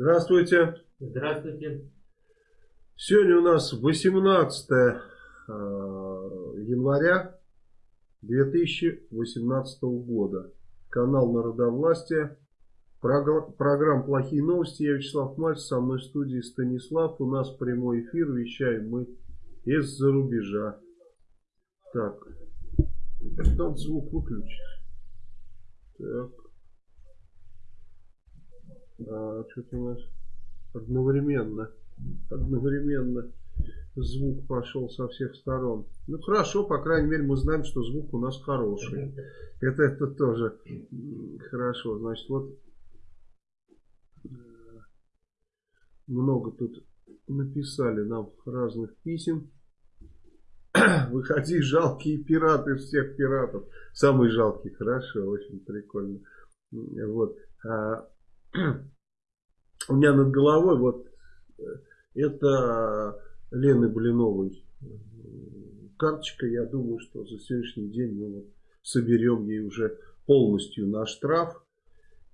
Здравствуйте. Здравствуйте. Сегодня у нас 18 э, января 2018 года. Канал Народовластия. Программа «Плохие новости». Я Вячеслав Мальцев, со мной в студии Станислав. У нас прямой эфир. Вещаем мы из-за рубежа. Так. Надо звук выключить. Так. А, что-то у нас одновременно. Одновременно звук пошел со всех сторон. Ну хорошо, по крайней мере мы знаем, что звук у нас хороший. Это, это тоже хорошо. Значит, вот э, много тут написали нам разных писем. Выходи, жалкие пираты всех пиратов. Самый жалкий, хорошо, очень прикольно. Вот. А, у меня над головой вот э, это Лены Блиновой карточка. Я думаю, что за сегодняшний день мы вот соберем ей уже полностью на штраф.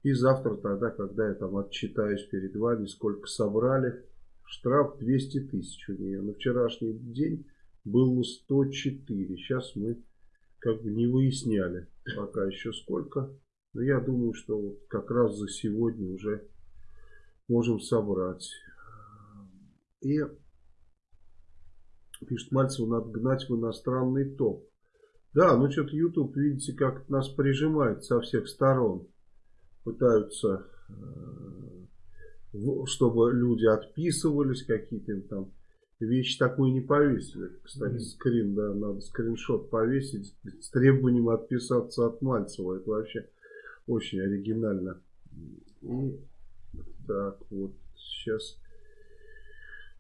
И завтра тогда, когда я там отчитаюсь перед вами, сколько собрали, штраф 200 тысяч у нее. На вчерашний день было 104. Сейчас мы как бы не выясняли пока еще сколько. Но я думаю, что вот как раз за сегодня уже можем собрать. И пишет Мальцев, надо гнать в иностранный топ. Да, ну что-то YouTube, видите, как нас прижимает со всех сторон. Пытаются, э, чтобы люди отписывались, какие-то там вещи такой не повесили. Кстати, скрин, да, надо скриншот повесить с требованием отписаться от Мальцева. Это вообще очень оригинально. И так, вот сейчас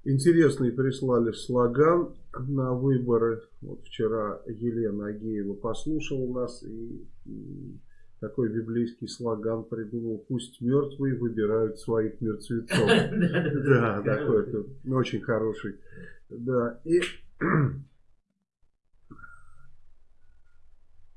интересный прислали слоган на выборы. Вот вчера Елена Агеева послушала нас и, такой библейский слоган придумал. Пусть мертвые выбирают своих мертвецов. Да, такой очень хороший. Да, и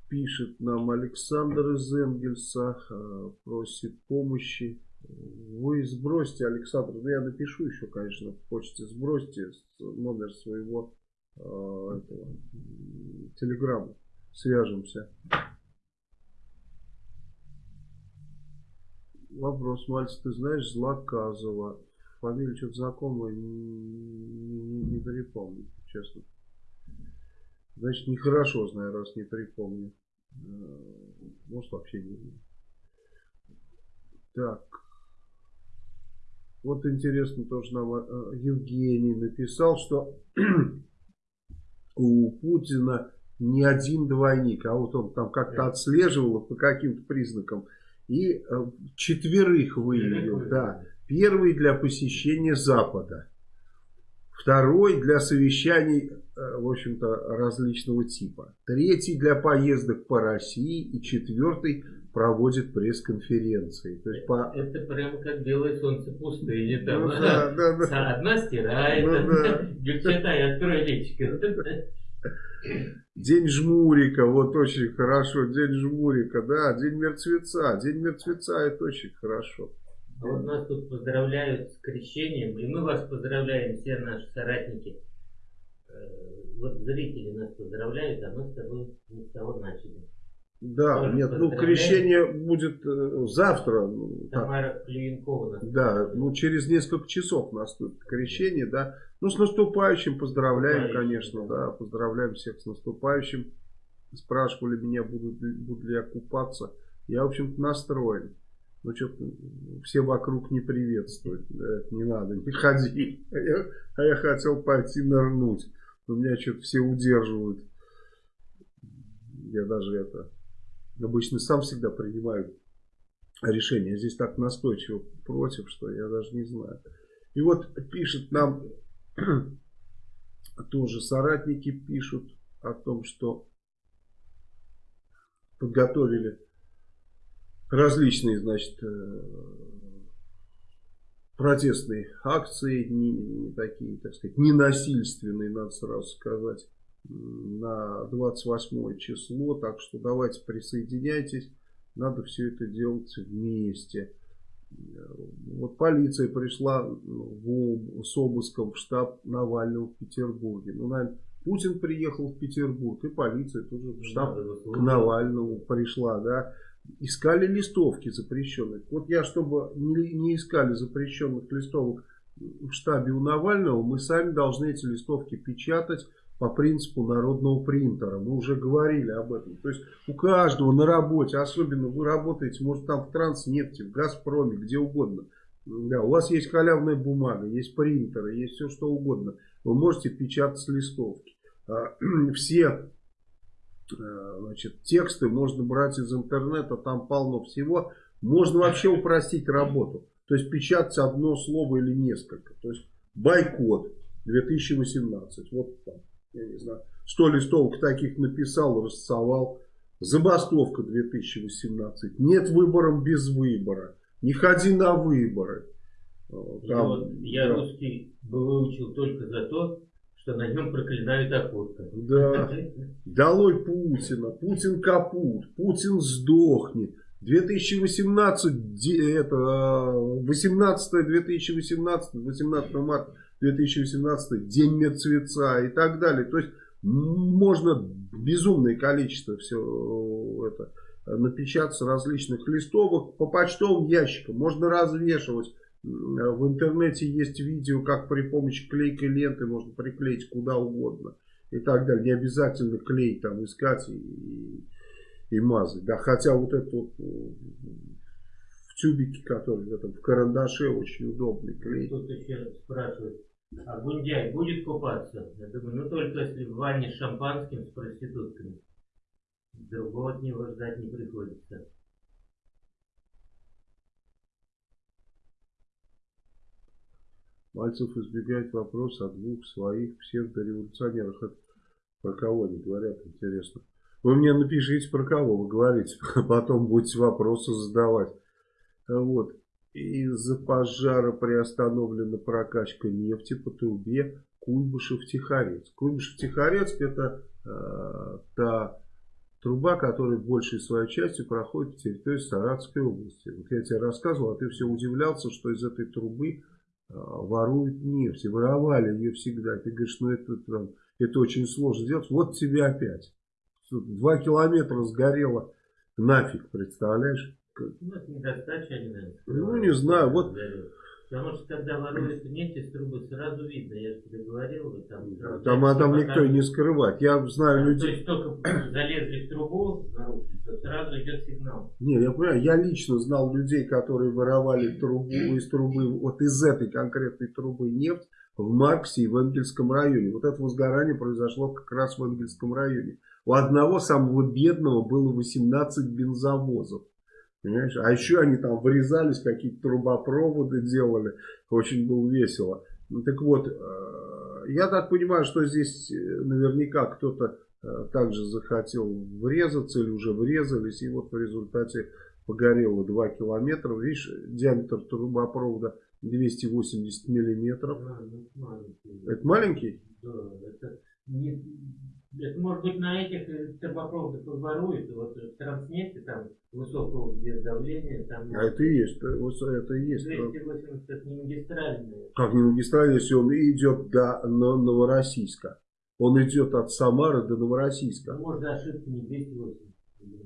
пишет нам Александр из Энгельса, э, просит помощи. Вы сбросьте, Александр, ну я напишу еще, конечно, в почте, сбросьте номер своего э, этого, телеграмма, свяжемся. Вопрос, Мальц, ты знаешь Злаказова? Фамилия что-то знакомая, не, не, не припомню, честно. Значит, нехорошо знаю, раз не припомню. Э, может, вообще не знаю. Так. Вот интересно, тоже нам э, Евгений написал, что у Путина не один двойник, а вот он там как-то отслеживал по каким-то признакам. И э, четверых выявил, да. Первый для посещения Запада. Второй для совещаний, э, в общем-то, различного типа. Третий для поездок по России. И четвертый проводит пресс-конференции. То есть по... Это прямо как белое солнце пустыни. Там. Ну, да, да, да. Одна стирает, ну, да. девчата, открой личико. День жмурика, вот очень хорошо. День жмурика, да. День мертвеца. День мертвеца это очень хорошо. А вот нас тут поздравляют с крещением, и мы вас поздравляем, все наши соратники. Э, вот зрители нас поздравляют, а мы с тобой не с того начали. Да, Тоже нет, ну крещение будет э, завтра. Ну, Тамара Клеенкова. Да, ну через несколько часов наступит крещение, да. Ну с наступающим поздравляем, конечно, да. да, поздравляем всех с наступающим. Спрашивали меня, буду, буду ли я купаться. Я, в общем-то, настроен. Ну, что-то все вокруг не приветствуют. Да, не надо, не ходи. А я, а я хотел пойти нырнуть. Но меня что-то все удерживают. Я даже это... Обычно сам всегда принимаю решение. Здесь так настойчиво против, что я даже не знаю. И вот пишет нам тоже соратники пишут о том, что подготовили различные, значит, э, протестные акции, не, не такие, так сказать, ненасильственные, надо сразу сказать, на 28 число. Так что давайте присоединяйтесь. Надо все это делать вместе. Вот полиция пришла в, с обыском в штаб Навального в Петербурге. Ну, наверное, Путин приехал в Петербург, и полиция тоже в штаб к Навальному пришла, да. Искали листовки запрещенных. Вот я, чтобы не, не искали запрещенных листовок в штабе у Навального, мы сами должны эти листовки печатать по принципу народного принтера. Мы уже говорили об этом. То есть у каждого на работе, особенно вы работаете, может там в Транснефти, в Газпроме, где угодно. Да, у вас есть халявная бумага, есть принтеры, есть все что угодно. Вы можете печатать листовки. А, все значит, тексты можно брать из интернета, там полно всего. Можно вообще упростить работу. То есть печатать одно слово или несколько. То есть бойкот 2018. Вот там я не знаю, 100 листовок таких написал, рассовал. Забастовка 2018. Нет выбором без выбора. Не ходи на выборы. Там, вот я да. русский выучил только за то, что на нем проклинают окурка. Да. Долой Путина. Путин капут. Путин сдохнет. 2018, это, 18 2018, 18 марта 2018, День мертвеца и так далее. То есть можно безумное количество все э, это напечатать различных листовок по почтовым ящикам. Можно развешивать. В интернете есть видео, как при помощи клейкой ленты можно приклеить куда угодно. И так далее. Не обязательно клей там искать и, и мазать. Да, хотя вот это вот в тюбике, который в, этом, в карандаше очень удобный клей. Тут еще спрашивает, а Гундяй будет купаться? Я думаю, ну только если в ванне с шампанским с проститутками. Другого от него ждать не приходится. Мальцев избегает вопроса о двух своих псевдореволюционерах. Это про кого они говорят, интересно. Вы мне напишите, про кого вы говорите. Потом будете вопросы задавать. Вот. Из-за пожара приостановлена прокачка нефти по трубе Куйбышев-Тихорецк. Куйбышев-Тихорецк это э, та труба, которая большей своей частью проходит по территории Саратовской области. Вот я тебе рассказывал, а ты все удивлялся, что из этой трубы воруют нефть. И воровали ее всегда. Ты говоришь, ну это, это, это очень сложно сделать. Вот тебе опять. Два километра сгорело нафиг, представляешь? Ну, это недостача, наверное. Ну, не знаю, вот... Потому что когда воруют нефть из трубы, сразу видно, я же тебе говорил. Там, там, там, а там никто и не скрывает. Я знаю людей... То есть только залезли в трубу, то сразу идет сигнал. Не, я понимаю, я лично знал людей, которые воровали трубу из трубы, вот из этой конкретной трубы нефть в Марксе и в Энгельском районе. Вот это возгорание произошло как раз в Энгельском районе. У одного самого бедного было 18 бензовозов. Понимаешь? А еще они там вырезались, какие-то трубопроводы делали. Очень было весело. Ну, так вот, э, я так понимаю, что здесь э, наверняка кто-то э, также захотел врезаться или уже врезались. И вот в результате погорело 2 километра. Видишь, диаметр трубопровода 280 миллиметров. Да, ну, это маленький. Это маленький? Да, это не, это может быть на этих э, трубопроводах воруют, вот в Транснефте там высокого давления. Там, а это и есть, это и есть. 280 это не магистральные. Как не магистральный, если он идет до Новороссийска. Он идет от Самары до Новороссийска. Может ошибка не 280.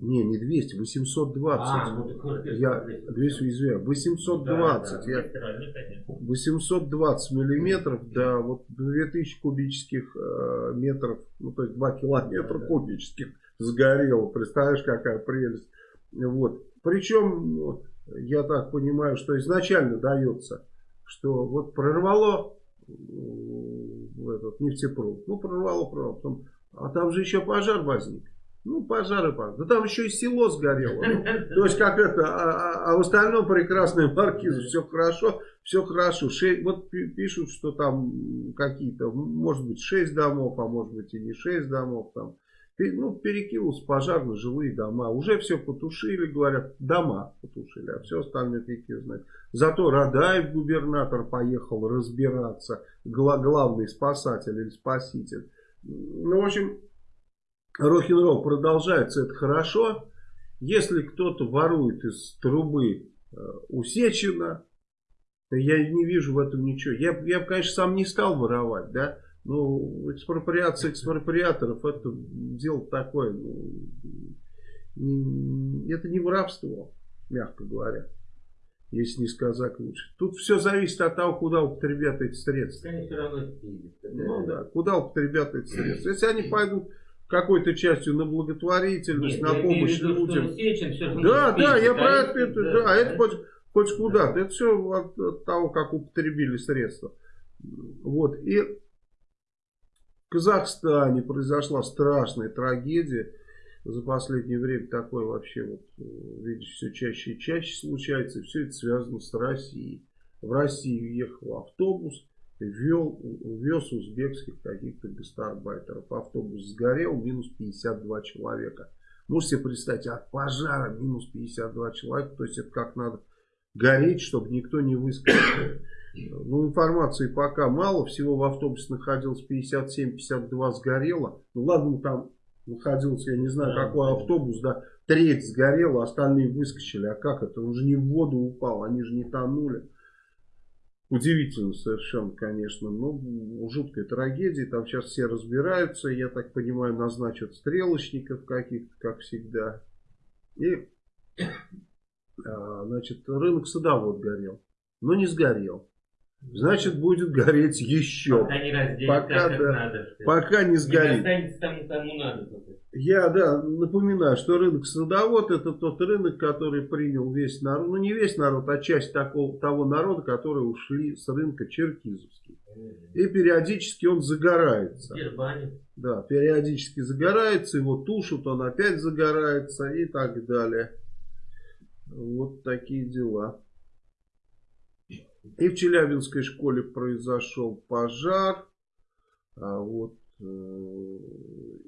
Не, не 200, 820. А, ну, так, я 200, извиняюсь, 820. Да, да, я, 820 миллиметров, да, вот 2000 кубических э, метров, ну то есть 2 километра да, кубических сгорело. Представляешь, какая прелесть. Вот. Причем, я так понимаю, что изначально дается, что вот прорвало в этот нефтепровод. Ну, прорвало, прорвало. Потом, а там же еще пожар возник. Ну, пожары. Да там еще и село сгорело. Ну, то есть, как это, а, а, а в остальном прекрасная маркиза, все хорошо, все хорошо. Шесть, вот пишут, что там какие-то, может быть, 6 домов, а может быть и не 6 домов. Там. Ну, перекинулся пожар на жилые дома. Уже все потушили, говорят, дома потушили, а все остальное фиг знает. Зато Радаев, губернатор, поехал разбираться, главный спасатель или спаситель. Ну, в общем, рок-н-ролл продолжается, это хорошо. Если кто-то ворует из трубы у Сечина. Я не вижу в этом ничего. Я, я конечно, сам не стал воровать, да. Но экспроприация экспроприаторов это дело такое. Ну, это не воровство, мягко говоря если не сказать лучше. Тут все зависит от того, куда употребят эти средства. Они все равно Ну да, куда употребят эти средства. Если они пойдут какой-то частью на благотворительность, Нет, на помощь виду, людям. Сечин, да, да, я про это, это, да, да, это хоть, хоть куда-то. Это все от, от того, как употребили средства. Вот. И в Казахстане произошла страшная трагедия за последнее время такое вообще, вот, видишь, все чаще и чаще случается. И все это связано с Россией. В Россию ехал автобус, вел, вез узбекских каких-то гастарбайтеров. Автобус сгорел, минус 52 человека. Можете себе представить, от пожара минус 52 человека. То есть это как надо гореть, чтобы никто не выскочил. Ну, информации пока мало. Всего в автобусе находилось 57-52 сгорело. Ну, ладно, там находился, я не знаю, какой автобус, да, треть сгорела, остальные выскочили. А как это? Он же не в воду упал, они же не тонули. Удивительно совершенно, конечно. Ну, жуткая трагедия. Там сейчас все разбираются. Я так понимаю, назначат стрелочников каких-то, как всегда. И, а, значит, рынок садовод горел. Но не сгорел. Значит, будет гореть еще. Пока не разделить пока, так, да, надо. Пока не сгорит. Не тому, кому надо. Я, да, напоминаю, что рынок садовод это тот рынок, который принял весь народ. Ну, не весь народ, а часть такого, того народа, которые ушли с рынка Черкизовский. И периодически он загорается. Да, периодически загорается, его тушат, он опять загорается и так далее. Вот такие дела. И в Челябинской школе произошел пожар. А вот э,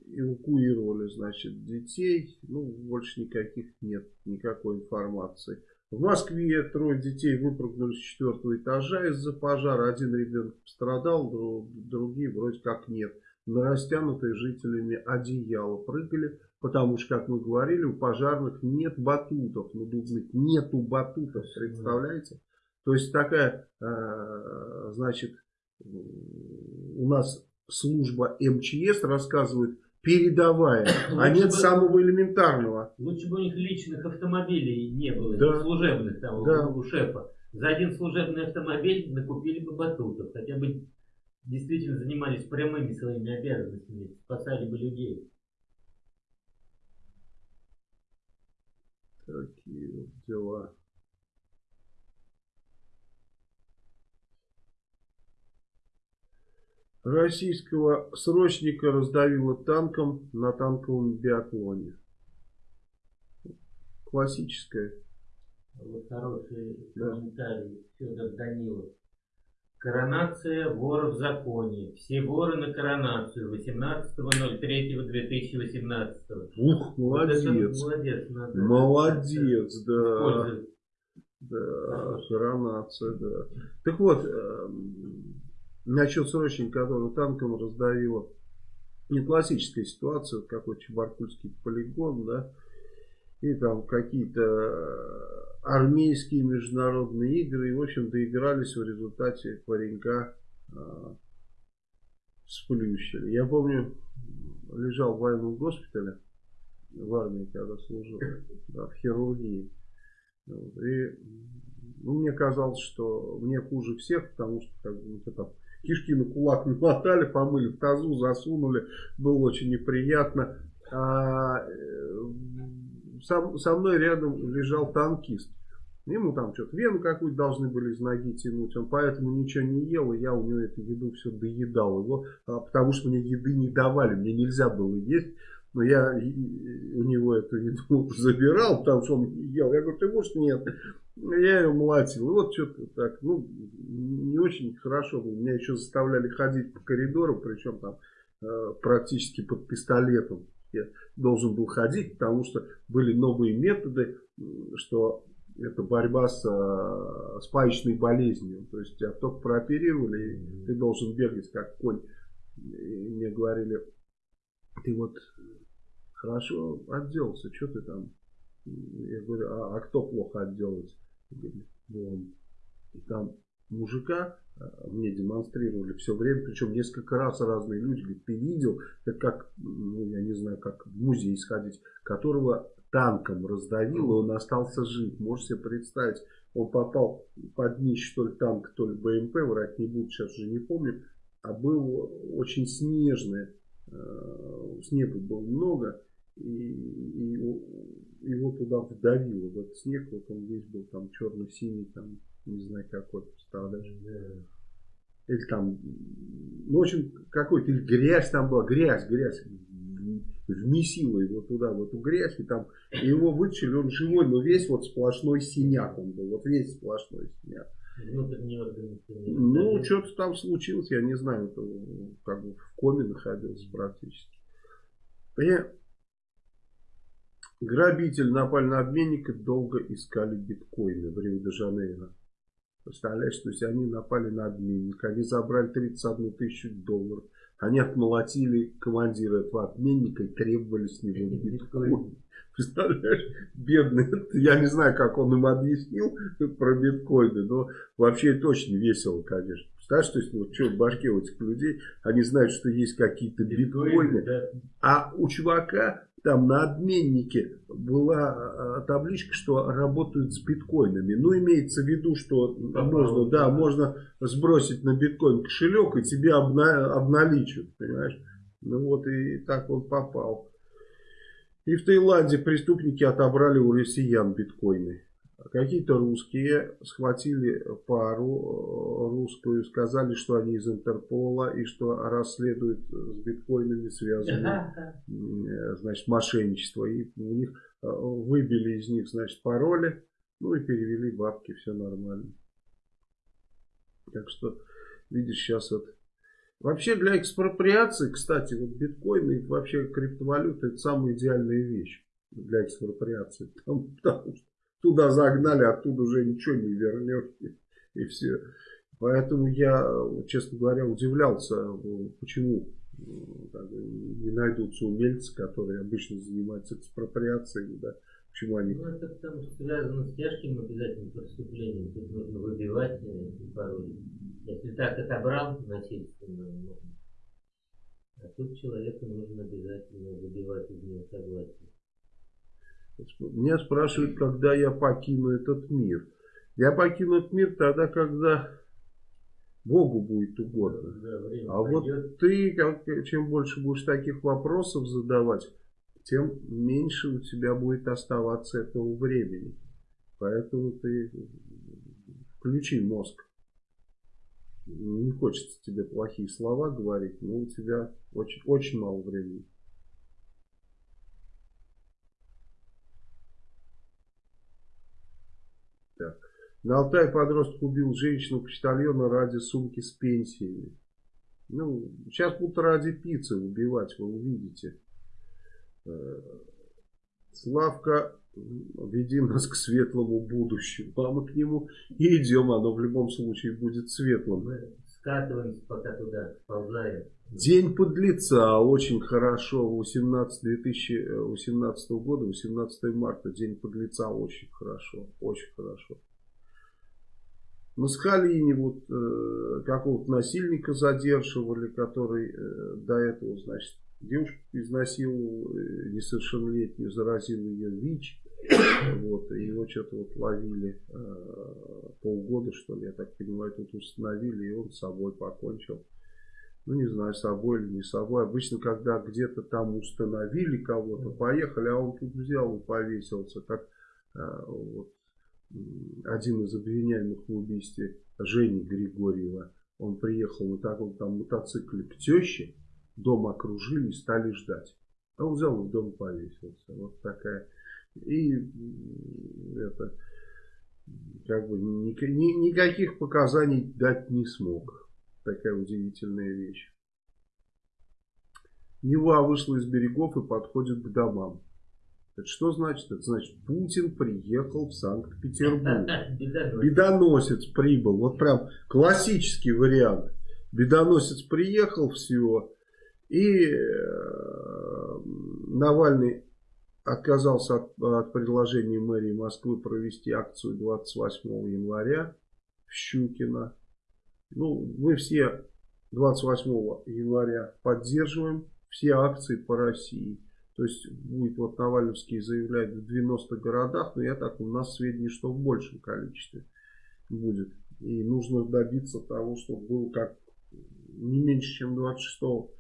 эвакуировали, значит, детей. Ну, больше никаких нет, никакой информации. В Москве трое детей выпрыгнули с четвертого этажа из-за пожара. Один ребенок пострадал, другие вроде как нет. На растянутые жителями одеяло прыгали, потому что, как мы говорили, у пожарных нет батутов надувных. Нету батутов, представляете? То есть такая, э, значит, у нас служба МЧС рассказывает передовая, а нет бы, самого элементарного. Лучше бы у них личных автомобилей не было, да. служебных там да. у шефа. За один служебный автомобиль накупили бы батутов, хотя бы действительно занимались прямыми своими обязанностями, спасали бы людей. Такие дела. Российского срочника раздавило танком на танковом биатлоне. Классическая. Вот хороший да. комментарий Федор Данилов. Коронация вора в законе. Все воры на коронацию 18.03.2018. Ух, молодец. Вот молодец, надо молодец, да. Да, коронация, да. Так вот, эм, Насчет срочника, который танком раздавило. Не классическая ситуация, какой Чебаркульский полигон, да, и там какие-то э, армейские международные игры, и, в общем, доигрались в результате паренька э, сплющили. Я помню, лежал в военном госпитале, в армии, когда служил, да, в хирургии. И ну, мне казалось, что мне хуже всех, потому что как бы, вот это кишки на кулак намотали, помыли в тазу, засунули. Было очень неприятно. А, э, со, со мной рядом лежал танкист. Ему там что-то вену какую-то должны были из ноги тянуть. Он поэтому ничего не ел, и я у него эту еду все доедал его, а, потому что мне еды не давали, мне нельзя было есть. Но я у него эту еду забирал, потому что он ел. Я говорю, ты можешь? Нет. Я ее молотил. И вот что-то так, ну, не очень хорошо. Меня еще заставляли ходить по коридору, причем там э, практически под пистолетом. Я должен был ходить, потому что были новые методы, что это борьба с, э, с паечной болезнью. То есть тебя только прооперировали, и ты должен бегать как конь. И мне говорили, ты вот хорошо отделался, что ты там? Я говорю, а, а кто плохо отделался? И там мужика а, мне демонстрировали все время, причем несколько раз разные люди, говорят, ты видел, это как, ну я не знаю, как в музей сходить, которого танком раздавило, он остался жив. Можете себе представить, он попал под днище что ли танк, то ли БМП, врать не буду, сейчас уже не помню, а был очень снежный, э, снега было много, и, и его туда вдавило в этот снег, вот он весь был там черно-синий, там не знаю какой, представляешь? Или там, ну, в общем, какой-то, или грязь там была, грязь, грязь, вмесила его туда, в эту грязь, и там и его вытащили, он живой, но весь вот сплошной синяк он был, вот весь сплошной синяк. Ну, что-то там случилось, я не знаю, это как бы в коме находился практически. Я... Грабитель напали на обменника, долго искали биткоины в Рио-де-Жанейро. Представляешь, то есть они напали на обменника, они забрали 31 тысячу долларов. Они отмолотили командира этого обменника и требовали с него биткоин. Представляешь, бедный, я не знаю, как он им объяснил про биткоины, но вообще это очень весело, конечно. Представляешь, то есть, вот что в башке у этих людей, они знают, что есть какие-то биткоины, да. а у чувака там на обменнике была а, табличка, что работают с биткоинами. Ну, имеется в виду, что Попал, можно, да, можно сбросить на биткоин кошелек и тебе обна обналичивают, понимаешь? Ну вот и так он попал. И в Таиланде преступники отобрали у россиян биткоины. Какие-то русские схватили пару э, русскую, сказали, что они из Интерпола и что расследуют с биткоинами связанные э, значит, мошенничество. И у них э, выбили из них значит, пароли, ну и перевели бабки, все нормально. Так что, видишь, сейчас вот Вообще для экспроприации, кстати, вот биткоины и вообще криптовалюта это самая идеальная вещь для экспроприации. Потому, потому что туда загнали, оттуда уже ничего не вернешь. И, и все. Поэтому я, честно говоря, удивлялся, почему не найдутся умельцы, которые обычно занимаются экспроприацией, да, почему они... Ну, это потому что связано с тяжким обязательным преступлением, тут нужно выбивать эти пароли. Если так отобрал насильственно, можно. А тут человеку нужно обязательно выбивать из него согласие. Меня спрашивают, когда я покину этот мир. Я покину этот мир тогда, когда Богу будет угодно. Да, а придет. вот ты, как, чем больше будешь таких вопросов задавать, тем меньше у тебя будет оставаться этого времени. Поэтому ты включи мозг. Не хочется тебе плохие слова говорить, но у тебя очень, очень мало времени. Так. На Алтае подросток убил женщину-почтальона ради сумки с пенсиями. Ну, сейчас будут ради пиццы убивать, вы увидите. Э, Славка, веди нас к светлому будущему. А мы к нему и идем, оно в любом случае будет светлым. Мы скатываемся пока туда, сползаем. День подлеца, очень хорошо, 18 2018 года, 18 марта, День подлеца, очень хорошо, очень хорошо. На Сахалине вот э, какого-то насильника задерживали, который э, до этого, значит, девушку изнасиловал, э, несовершеннолетнюю, заразил ее ВИЧ. Вот, и его что-то вот ловили э, полгода, что ли, я так понимаю, тут установили, и он с собой покончил. Ну, не знаю, с собой или не с собой. Обычно, когда где-то там установили кого-то, поехали, а он тут взял и повесился. Как э, вот, один из обвиняемых в убийстве Жени Григорьева. Он приехал на таком там мотоцикле к теще, дом окружили и стали ждать. А он взял и в дом повесился. Вот такая. И это как бы ни, ни, никаких показаний дать не смог. Такая удивительная вещь. Нева вышла из берегов и подходит к домам. Это что значит? Это значит, Путин приехал в Санкт-Петербург. Бедоносец прибыл. Вот прям классический вариант. Бедоносец приехал, все. И э, Навальный отказался от, от предложения мэрии Москвы провести акцию 28 января в Щукино. Ну, мы все 28 января поддерживаем все акции по России. То есть будет вот Навальновский заявлять в 90 городах, но я так у нас сведения, что в большем количестве будет. И нужно добиться того, чтобы было как не меньше, чем 26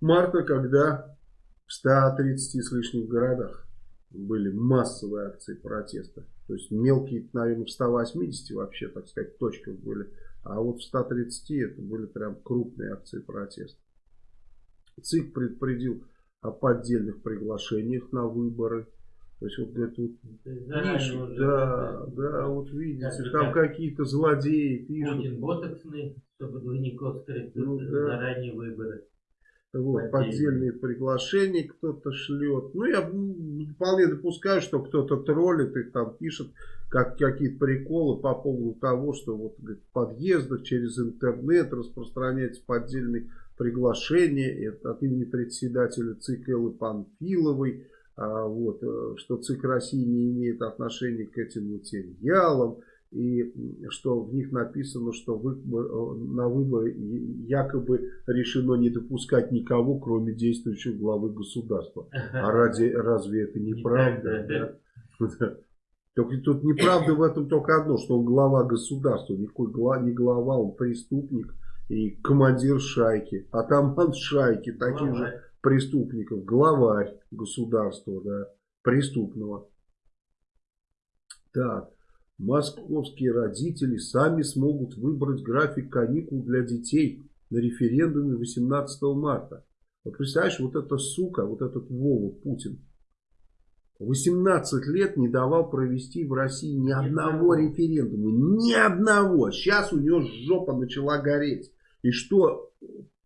марта, когда в 130 с лишним городах были массовые акции протеста. То есть мелкие, наверное, в 180 вообще, так сказать, точках были. А вот в 130 это были прям крупные акции протеста. ЦИК предупредил о поддельных приглашениях на выборы. То есть вот говорит, вот, пишут, да, да, вот видите, да, там какие-то злодеи пишут. Путин ботоксный, чтобы двойников скрыть ну, да. заранее выборы. Вот, поддельные приглашения кто-то шлет. Ну, я вполне допускаю, что кто-то троллит и там пишет как, какие-то приколы по поводу того, что вот говорит, в подъездах через интернет распространяется поддельные приглашения это от имени председателя ЦИК Эллы Панфиловой. А, вот, э, что ЦИК России не имеет отношения к этим материалам и что в них написано, что вы, э, на выборы якобы решено не допускать никого, кроме действующего главы государства. А ради, разве это неправда? Да? Только тут неправда в этом только одно, что он глава государства, никакой глава, не глава, он преступник и командир шайки, атаман шайки, таких же преступников, главарь государства, да, преступного. Так. Московские родители сами смогут выбрать график каникул для детей на референдуме 18 марта. Вот представляешь, вот эта сука, вот этот Вова Путин, 18 лет не давал провести в России ни одного референдума. Ни одного. Сейчас у него жопа начала гореть. И что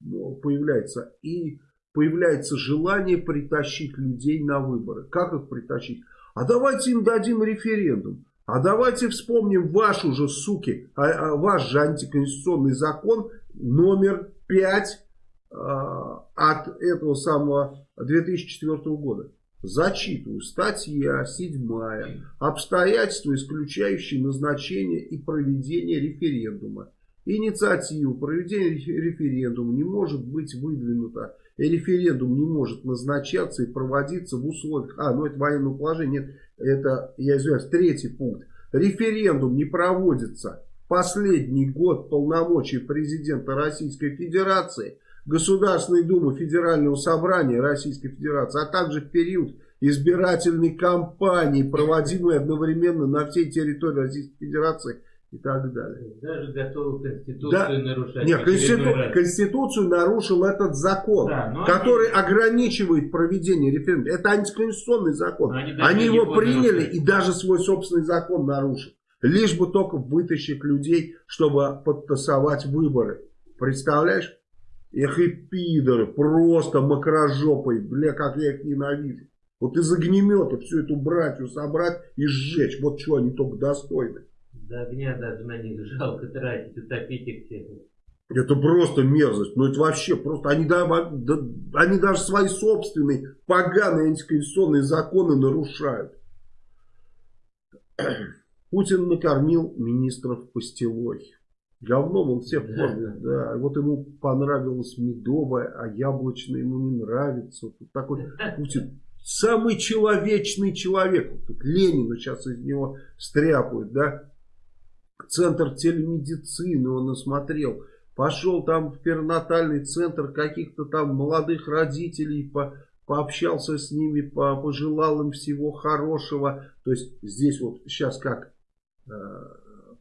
ну, появляется? И появляется желание притащить людей на выборы. Как их притащить? А давайте им дадим референдум. А давайте вспомним вашу же, суки, а, а, ваш же антиконституционный закон номер 5 а, от этого самого 2004 года. Зачитываю. Статья 7. Обстоятельства, исключающие назначение и проведение референдума. Инициатива проведения референдума не может быть выдвинута. И референдум не может назначаться и проводиться в условиях... А, ну это военное положение. Нет, это, я извиняюсь, третий пункт. Референдум не проводится последний год полномочий президента Российской Федерации, Государственной Думы Федерального Собрания Российской Федерации, а также в период избирательной кампании, проводимой одновременно на всей территории Российской Федерации и так далее. Даже готовы Конституцию да. нарушать. Нет, Конститу... Конституцию нарушил этот закон, да, который они... ограничивает проведение референдума. Это антиконституционный закон. Они, они его приняли нарушать. и даже свой собственный закон нарушили. Лишь бы только вытащить людей, чтобы подтасовать выборы. Представляешь? Эх и пидоры, просто макрожопой, бля, как я их ненавижу. Вот из огнемета всю эту братью собрать и сжечь. Вот что они только достойны. До огня даже на них жалко тратить, утопить их всех. Это просто мерзость. Ну это вообще просто. Они, да, да, они даже свои собственные поганые антиконституционные законы нарушают. Путин накормил министров пастилой. Говном он всех кормит, да. да. Вот ему понравилось медовое, а яблочное ему не нравится. Вот такой Путин самый человечный человек. Вот Ленина сейчас из него стряпают, да. Центр телемедицины он осмотрел. Пошел там в перинатальный центр каких-то там молодых родителей, по, пообщался с ними, по, пожелал им всего хорошего. То есть здесь вот сейчас как э,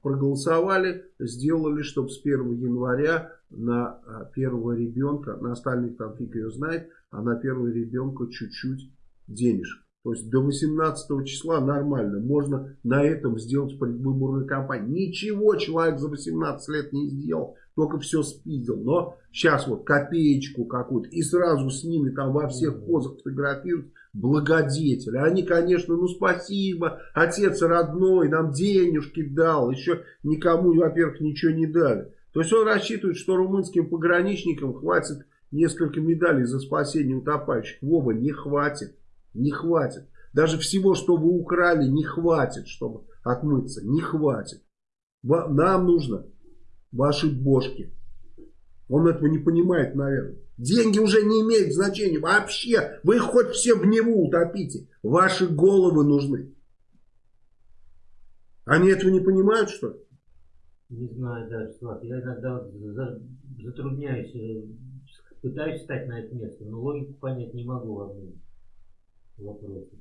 проголосовали, сделали, чтобы с 1 января на э, первого ребенка, на остальных там фиг ее знает, а на первого ребенка чуть-чуть денежек. То есть до 18 числа нормально. Можно на этом сделать предвыборную кампанию. Ничего человек за 18 лет не сделал. Только все спиздил. Но сейчас вот копеечку какую-то. И сразу с ними там во всех позах фотографируют благодетели. Они, конечно, ну спасибо. Отец родной нам денежки дал. Еще никому, во-первых, ничего не дали. То есть он рассчитывает, что румынским пограничникам хватит несколько медалей за спасение утопающих. Вова, не хватит. Не хватит. Даже всего, что вы украли, не хватит, чтобы отмыться. Не хватит. Нам нужно ваши бошки. Он этого не понимает, наверное. Деньги уже не имеют значения вообще. Вы их хоть все в него утопите. Ваши головы нужны. Они этого не понимают, что ли? Не знаю даже, Слав. Я иногда затрудняюсь, э, пытаюсь встать на это место, но логику понять не могу во вопросах.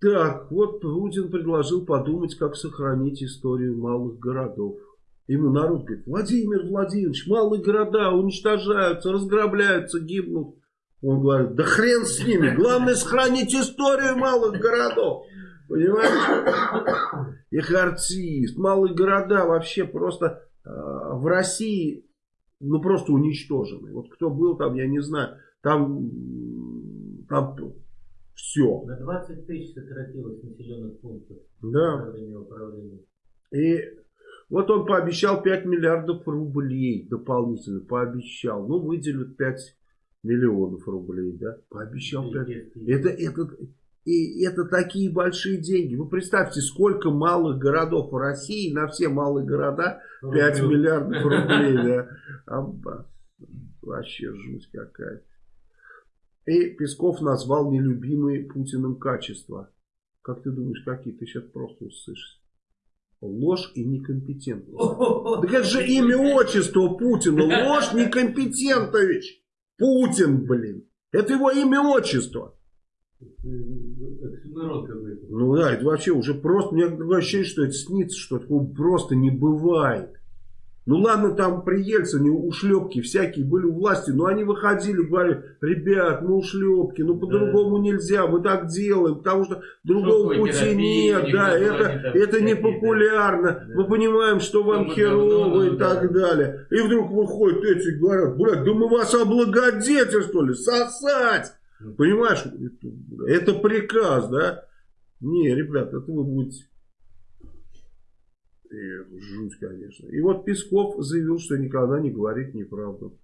Так, вот Путин предложил подумать, как сохранить историю малых городов. Ему народ говорит, Владимир Владимирович, малые города уничтожаются, разграбляются, гибнут. Он говорит, да хрен с ними, главное сохранить историю малых городов. Понимаете? Их артист, малые города вообще просто э, в России, ну просто уничтожены. Вот кто был там, я не знаю, там, там все. На 20 тысяч сократилось населенных пунктов. Да. И вот он пообещал 5 миллиардов рублей дополнительно. Пообещал. Ну, выделят 5 миллионов рублей, да? Пообещал 5. Это, это, и это такие большие деньги. Вы представьте, сколько малых городов в России, на все малые города 5 миллиардов рублей, да? Вообще жуть какая-то. И Песков назвал нелюбимые Путиным качества. Как ты думаешь, какие? Ты сейчас просто услышишь. Ложь и некомпетентность. Так это же имя отчество Путина. Ложь некомпетентович. Путин, блин. Это его имя отчество. Ну да, это вообще уже просто, мне ощущение, что это снится, что такого просто не бывает. Ну ладно, там при Ельцине ушлепки всякие были у власти, но они выходили, говорили, ребят, мы ушлепки, ну по-другому да. нельзя, мы так делаем, потому что другого Шоковой пути нет, да, это, это не популярно, да. мы понимаем, что вам что херово и да. так далее. И вдруг выходят эти и говорят, блядь, да мы вас облагодетельствовали, сосать, понимаешь, это приказ, да? Не, ребят, это вы будете и жуть, конечно. И вот Песков заявил, что никогда не говорит неправду.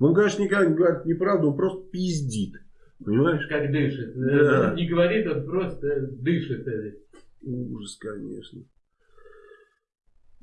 Он, конечно, никогда не говорит неправду, он просто пиздит. Понимаешь? Как дышит. Да. Он не говорит, он просто дышит. Ужас, конечно.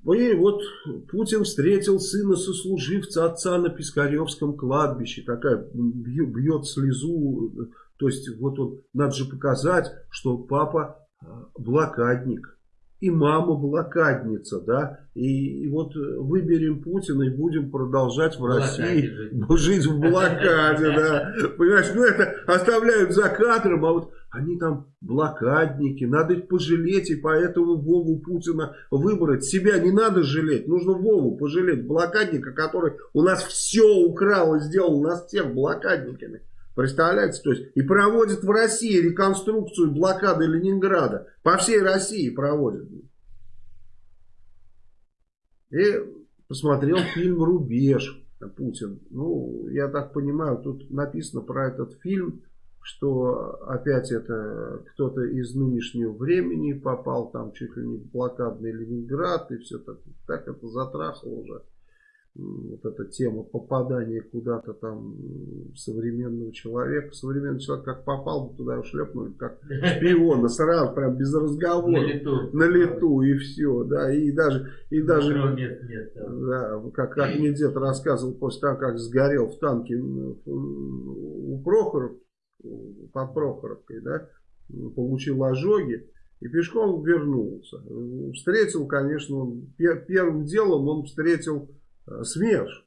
И вот Путин встретил сына сослуживца отца на Пискаревском кладбище. Такая бьет, бьет слезу. То есть вот он, надо же показать, что папа а, блокадник и мама блокадница, да, и, и вот выберем Путина и будем продолжать в России жить. жить в блокаде, да, понимаешь, ну это оставляют за кадром, а вот они там блокадники, надо их пожалеть, и поэтому Вову Путина выбрать. Себя не надо жалеть, нужно Вову пожалеть, блокадника, который у нас все украл и сделал нас всех блокадниками. Представляете? То есть и проводят в России реконструкцию блокады Ленинграда. По всей России проводят. И посмотрел фильм «Рубеж» Путин. Ну, я так понимаю, тут написано про этот фильм, что опять это кто-то из нынешнего времени попал там чуть ли не в блокадный Ленинград и все так, так это затрахало уже вот эта тема попадания куда-то там современного человека. Современный человек как попал, туда шлепнули, как шпиона, сразу прям без разговора. На лету. На лету и все, да, и даже, и даже, нет, нет, да. как, как мне дед рассказывал после того, как сгорел в танке у Прохоров, под Прохоровкой, да, получил ожоги и пешком вернулся. Встретил, конечно, он, первым делом он встретил СМЕРШ.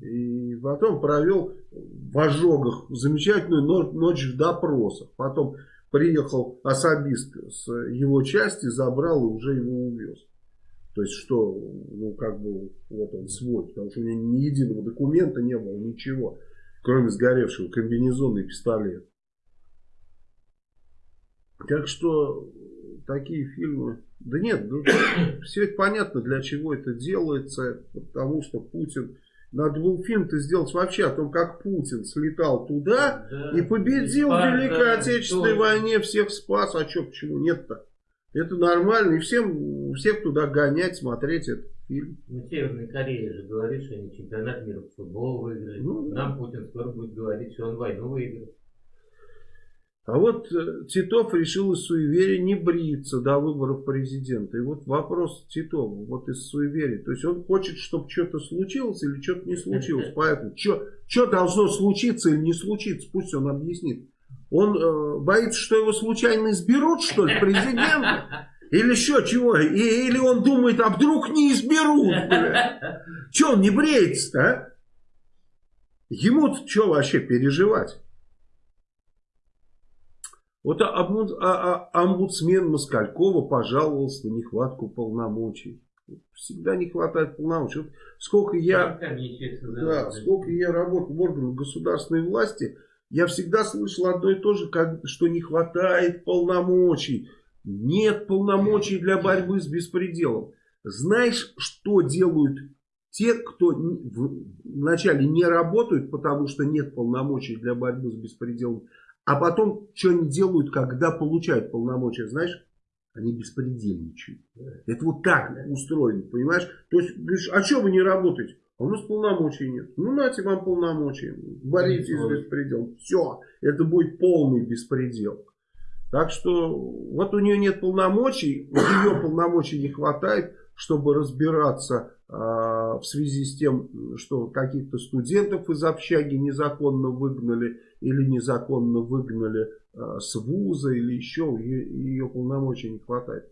И потом провел в ожогах замечательную ночь в допросах. Потом приехал особист с его части, забрал и уже его увез. То есть, что, ну, как бы, вот он свой, потому что у него ни единого документа не было, ничего, кроме сгоревшего комбинезона и пистолета. Так что, такие фильмы да нет, ну, все это понятно, для чего это делается, потому что Путин... Надо был фильм-то сделать вообще о том, как Путин слетал туда да, и победил в Великой Отечественной тоже. войне, всех спас. А что, почему нет-то? Это нормально, и всем, всех туда гонять, смотреть, это фильм. Ну, Северная Корея же говорит, что они чемпионат мира по футболу выиграли. Ну, Нам Путин скоро будет говорить, что он войну выиграл. А вот э, Титов решил из суеверия не бриться до выборов президента. И вот вопрос Титова, вот из суеверия. То есть он хочет, чтобы что-то случилось или что-то не случилось. Поэтому что должно случиться или не случиться, пусть он объяснит. Он э, боится, что его случайно изберут, что ли, президента? Или еще чего? И, или он думает, а вдруг не изберут? Че он не бреется-то, а? Ему-то что вообще переживать? Вот омбудсмен Москалькова пожаловался на нехватку полномочий. Всегда не хватает полномочий. Вот сколько я, да, сколько я работал в органах государственной власти, я всегда слышал одно и то же, как, что не хватает полномочий. Нет полномочий для борьбы с беспределом. Знаешь, что делают те, кто вначале не работают, потому что нет полномочий для борьбы с беспределом, а потом, что они делают, когда получают полномочия, знаешь? Они беспредельничают. Это вот так устроено, понимаешь? То есть, говоришь, а что вы не работаете? А у нас полномочий нет. Ну, нате вам полномочия. Боритесь с беспределом. Все. Это будет полный беспредел. Так что, вот у нее нет полномочий. У нее полномочий не хватает, чтобы разбираться в связи с тем, что каких-то студентов из общаги незаконно выгнали или незаконно выгнали с вуза или еще, ее, ее полномочий не хватает.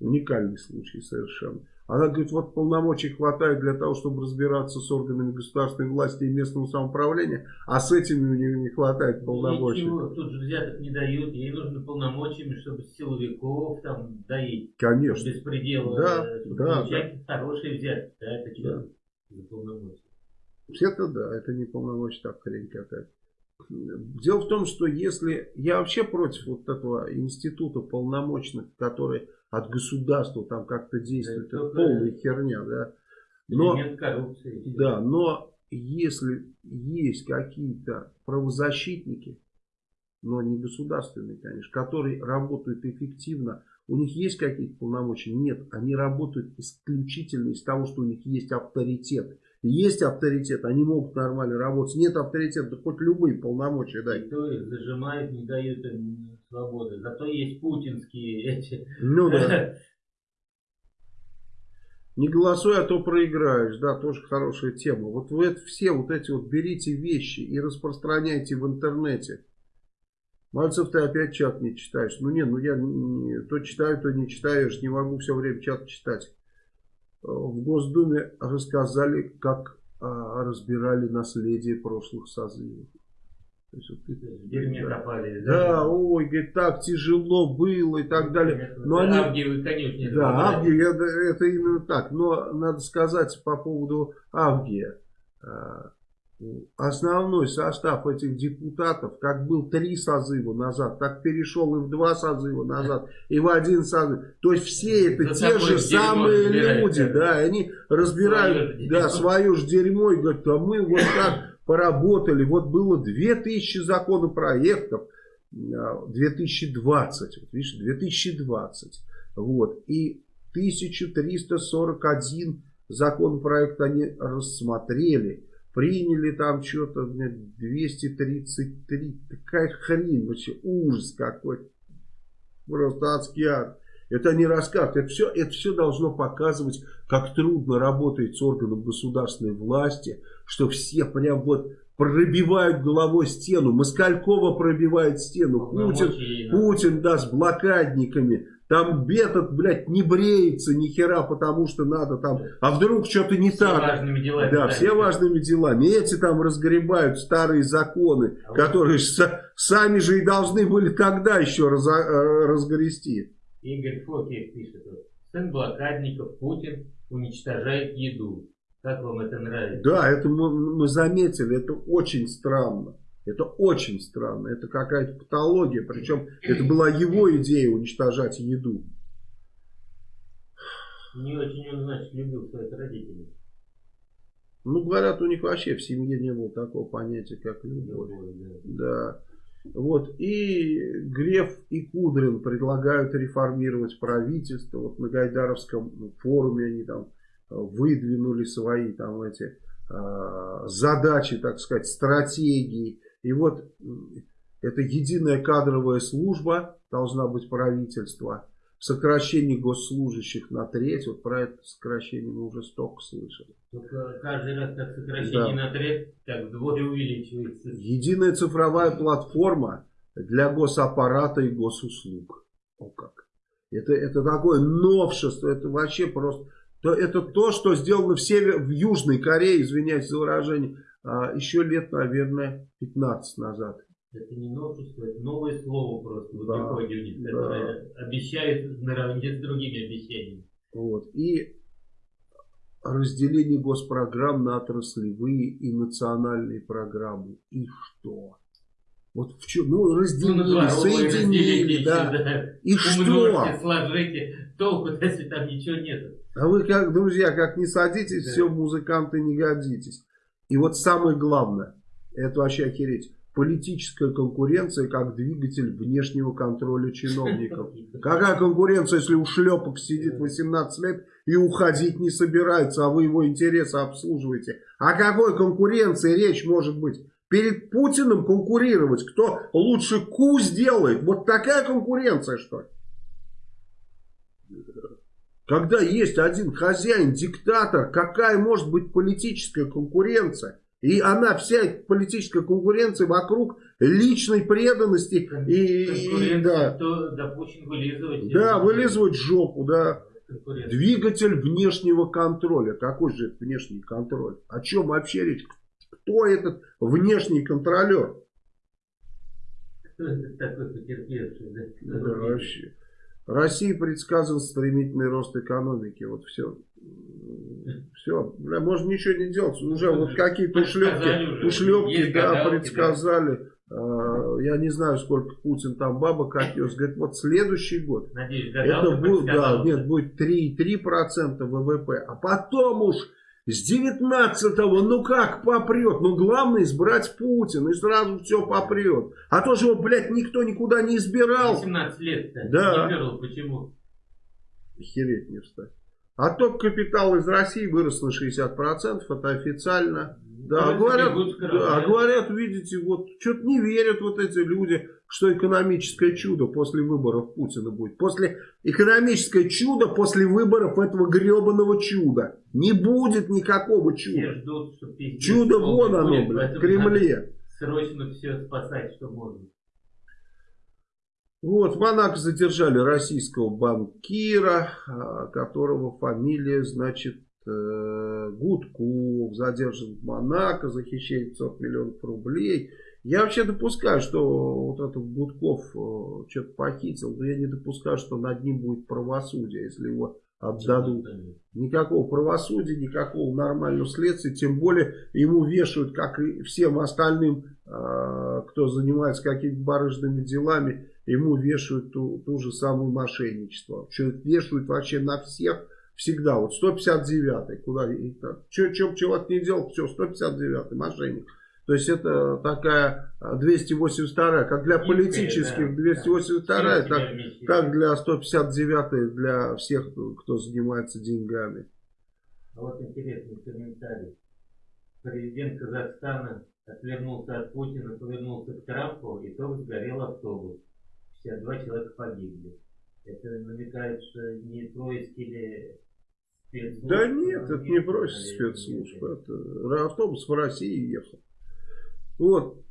Уникальный случай совершенно. Она говорит, вот полномочий хватает для того, чтобы разбираться с органами государственной власти и местного самоуправления, а с этими у нее не хватает полномочий. Ничего, тут же взяток не дают, ей нужно полномочиями, чтобы силовиков там доить. Конечно. Без предела. Да, да, да. хорошие взятки, да, это да. за полномочия? Это да, это не полномочия, так хрень какая-то. Дело в том, что если я вообще против вот этого института полномочных, который от государства там как-то действует, это, это полная херня, да. Но. Да, но если есть какие-то правозащитники, но не государственные, конечно, которые работают эффективно, у них есть какие-то полномочия? Нет, они работают исключительно из того, что у них есть авторитет. Есть авторитет, они могут нормально работать. Нет авторитета, да хоть любые полномочия дай. Никто их зажимает, не дают им свободы. Зато есть путинские эти. Ну да. Не голосуй, а то проиграешь. Да, тоже хорошая тема. Вот вы это все вот эти вот берите вещи и распространяйте в интернете. Мальцев, ты опять чат не читаешь. Ну не, ну я не, то читаю, то не читаю. Я же не могу все время чат читать в Госдуме рассказали, как а, разбирали наследие прошлых созывов. То есть, вот, в дерьме копали. Да, да, ой, говорит, так тяжело было и так далее. Но они, Авгиевы, конечно, Да, Авгия, это, это именно так. Но надо сказать по поводу Авгия. А, основной состав этих депутатов, как был три созыва назад, так перешел и в два созыва назад, и в один созыв. То есть все это За те же самые люди, да, они разбирают свое да, свое же дерьмо и говорят, а мы вот так поработали, вот было 2000 законопроектов, 2020, вот видишь, 2020, вот, и 1341 законопроект они рассмотрели, Приняли там что-то 233. Такая хрень. Вообще ужас какой. Просто адский ад. Это не рассказ. Это все, это все должно показывать, как трудно работает с органом государственной власти. Что все прям вот пробивают головой стену. Москалькова пробивает стену. Путин, Путин, да, с блокадниками. Там этот, блядь, не бреется ни хера, потому что надо там... А вдруг что-то не все так? Важными делами, да, да, все важными делами. Эти там разгребают старые законы, а которые вот... сами же и должны были тогда еще раз, э, разгрести. Игорь Фокин пишет. Сын блокадников Путин уничтожает еду. Как вам это нравится? Да, это мы, мы заметили. Это очень странно. Это очень странно. Это какая-то патология. Причем это была его идея уничтожать еду. Не очень он, значит, любил своих родителей. Ну, говорят, у них вообще в семье не было такого понятия, как любовь. любовь да. да. Вот. И Греф и Кудрин предлагают реформировать правительство. Вот на Гайдаровском форуме они там выдвинули свои там эти задачи, так сказать, стратегии. И вот это единая кадровая служба, должна быть правительство сокращение госслужащих на треть. Вот про это сокращение мы уже столько слышали. Только каждый раз как сокращение да. на треть, так вдвое увеличивается. Единая цифровая платформа для госаппарата и госуслуг. О как. Это, это такое новшество, это вообще просто... То, это то, что сделано в, север, в Южной Корее, извиняюсь за выражение, а, еще лет, наверное, 15 назад. Это не новшество, это новое слово просто в да, у них, которое да. обещает наравне с другими обещаниями. Вот. И разделение госпрограмм на отраслевые и национальные программы. И что? Вот в чем, ну, разделили, ну, соединили, да. да. И Умножьте, что? сложите, толку если там ничего нет. А вы, как, друзья, как не садитесь, да. все, музыканты не годитесь. И вот самое главное, это вообще охереть политическая конкуренция как двигатель внешнего контроля чиновников. Какая конкуренция, если у шлепок сидит 18 лет и уходить не собирается, а вы его интересы обслуживаете? О какой конкуренции речь может быть? Перед Путиным конкурировать, кто лучше ку сделает. Вот такая конкуренция, что ли? Когда есть один хозяин, диктатор, какая может быть политическая конкуренция? И она, вся политическая конкуренция вокруг личной преданности. И, и, да, то, да, вылизывать. Да, вылизывать жопу, да. Двигатель внешнего контроля. Какой же это внешний контроль? О чем вообще речь? Кто этот внешний контролер? Кто это такой потерпевший? Да, да вообще. России предсказан стремительный рост экономики. Вот все. Все, бля, можно ничего не делать. Уже вот какие-то ушлепки, ушлепки да, предсказали. А, я не знаю, сколько Путин там бабок отнес. Говорит, вот следующий год. Надеюсь, это будет, да, нет, будет 3,3% ВВП. А потом уж с 19-го, ну как попрет? Ну главное избрать Путина, и сразу все попрет. А то же его, блядь, никто никуда не избирал. 18 лет-то. Да. Не верил, почему? Хереть не встать. А топ капитал из России вырос на 60%, это официально. Да, ну, говорят, да, говорят, видите, вот что-то не верят вот эти люди, что экономическое чудо после выборов Путина будет. После экономическое чудо после выборов этого гребаного чуда. Не будет никакого чуда. Ждут, чудо вон оно, блядь, в Кремле. Срочно все спасать, что можно. Вот, в Монако задержали российского банкира, а, которого фамилия, значит, э, Гудков, задержан в Монако за хищение 500 миллионов рублей. Я вообще допускаю, что вот этот Гудков э, что-то похитил, но я не допускаю, что над ним будет правосудие, если его отдадут. Никакого правосудия, никакого нормального следствия, тем более ему вешают, как и всем остальным, а, кто занимается какими-то барыжными делами, ему вешают ту, ту же самую мошенничество. Что вешают вообще на всех всегда. Вот 159-й, куда что, что человек не делал, все, 159-й мошенник. То есть это такая 282 как для политических 282 так, как для 159 для всех, кто занимается деньгами. А вот интересный комментарий. Президент Казахстана отвернулся от Путина, повернулся к Трампу, и то сгорел автобус. 52 человека погибли. Это намекает, что не происки или? Да нет, это не происки спецслужб. Это автобус в России ехал. Вот,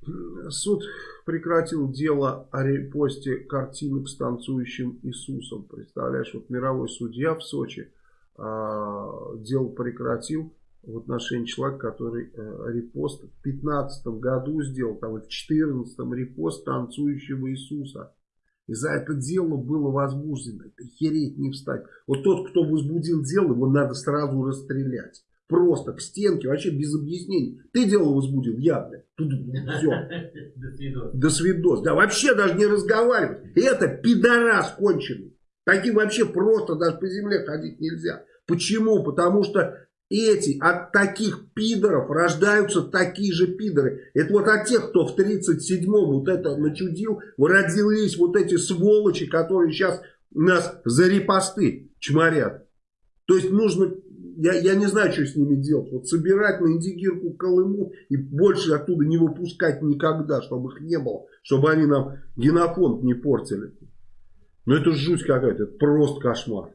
суд прекратил дело о репосте картинок с танцующим Иисусом. Представляешь, вот мировой судья в Сочи а, дело прекратил в отношении человека, который а, репост в 15 году сделал, там в 14 репост танцующего Иисуса. И за это дело было возбуждено. Это хереть не встать. Вот тот, кто возбудил дело, его надо сразу расстрелять. Просто к стенке, вообще без объяснений. Ты дело возбудил, я, блядь. Тут все. До свидос. До свидос. Да вообще даже не разговаривать. Это пидорас конченый. Таким вообще просто даже по земле ходить нельзя. Почему? Потому что эти, от таких пидоров рождаются такие же пидоры. Это вот от тех, кто в 37-м вот это начудил, родились вот эти сволочи, которые сейчас нас за репосты чморят. То есть нужно я, я не знаю, что с ними делать. Вот собирать на индигирку Колыму и больше оттуда не выпускать никогда, чтобы их не было. Чтобы они нам генофонд не портили. Ну это жуть какая-то, это просто кошмар.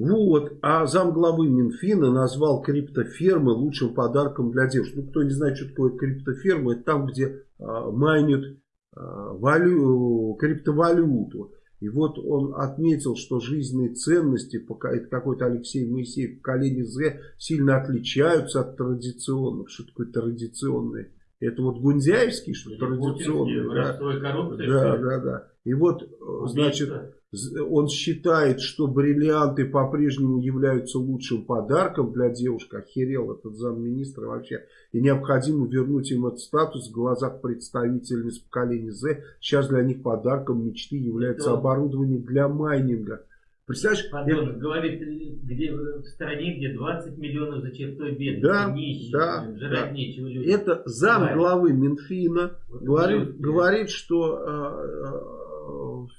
Вот, а замглавы Минфина назвал криптофермы лучшим подарком для девушек. Ну, кто не знает, что такое криптоферма, это там, где а, майнят а, валю, криптовалюту. И вот он отметил, что жизненные ценности, это какой-то Алексей Моисеев, поколение Z, сильно отличаются от традиционных. Что такое традиционные? Это вот Гундяевский, что традиционный. Да, да, да, да. И вот, значит, он считает, что бриллианты по-прежнему являются лучшим подарком для девушек. Охерел этот замминистра вообще. И необходимо вернуть им этот статус в глазах представительниц поколения Z. Сейчас для них подарком мечты является оборудование для майнинга. Представляешь? Подонок это... говорит, где, в стране, где 20 миллионов за чертой бедности, да, нищих, да, жрать да. нечего людям. Это зам главы Минфина вот говорит, говорит, что э,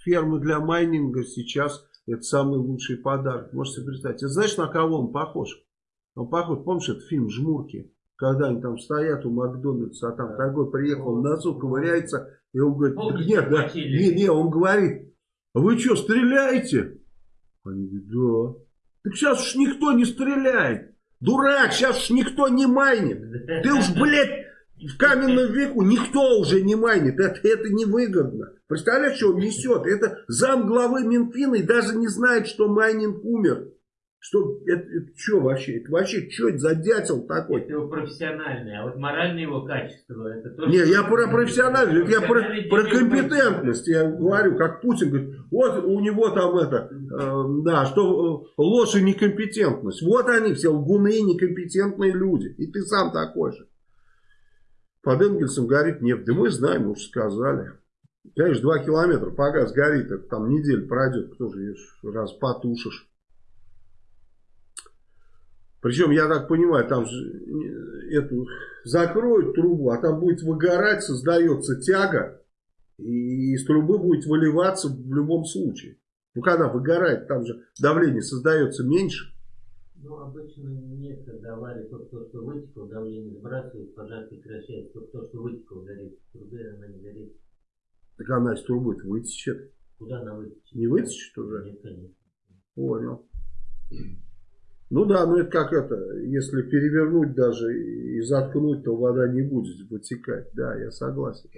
фермы для майнинга сейчас это самый лучший подарок. Можете представить. знаешь, на кого он похож? Он похож, помнишь, этот фильм «Жмурки»? Когда они там стоят у Макдональдса, а там такой приехал, в носу ковыряется, и он говорит, нет, да, не, не, он говорит, вы что, стреляете? Они говорят, да. Так сейчас уж никто не стреляет. Дурак, сейчас уж никто не майнит. Ты уж, блядь, в каменном веку никто уже не майнит. Это, это невыгодно. Представляешь, что он несет? Это зам главы Минфина и даже не знает, что майнинг умер. Что, это, это что вообще? Это вообще, что это за дятел такой? Это его профессиональное, а вот моральное его качество, это то, Не, я про профессиональность, я про, про компетентность, я говорю, как Путин говорит, вот у него там это, э, да, что э, ложь и некомпетентность. Вот они все лгуны и некомпетентные люди, и ты сам такой же. Под Энгельсом горит нефть, да мы знаем, уже сказали. Конечно, два километра, пока сгорит, это там неделя пройдет, кто же раз потушишь. Причем, я так понимаю, там же эту закроют трубу, а там будет выгорать, создается тяга, и из трубы будет выливаться в любом случае. Ну, когда выгорает, там же давление создается меньше. Ну, обычно нет, когда авария, только то, что вытекло, давление сбрасывает, пожар прекращается, только то, что вытекло, горит. В трубе она не горит. Так она из трубы вытечет. Куда она вытечет? Не вытечет уже? Нет, конечно. Понял. Ну да, ну это как это, если перевернуть даже и заткнуть, то вода не будет вытекать. Да, я согласен.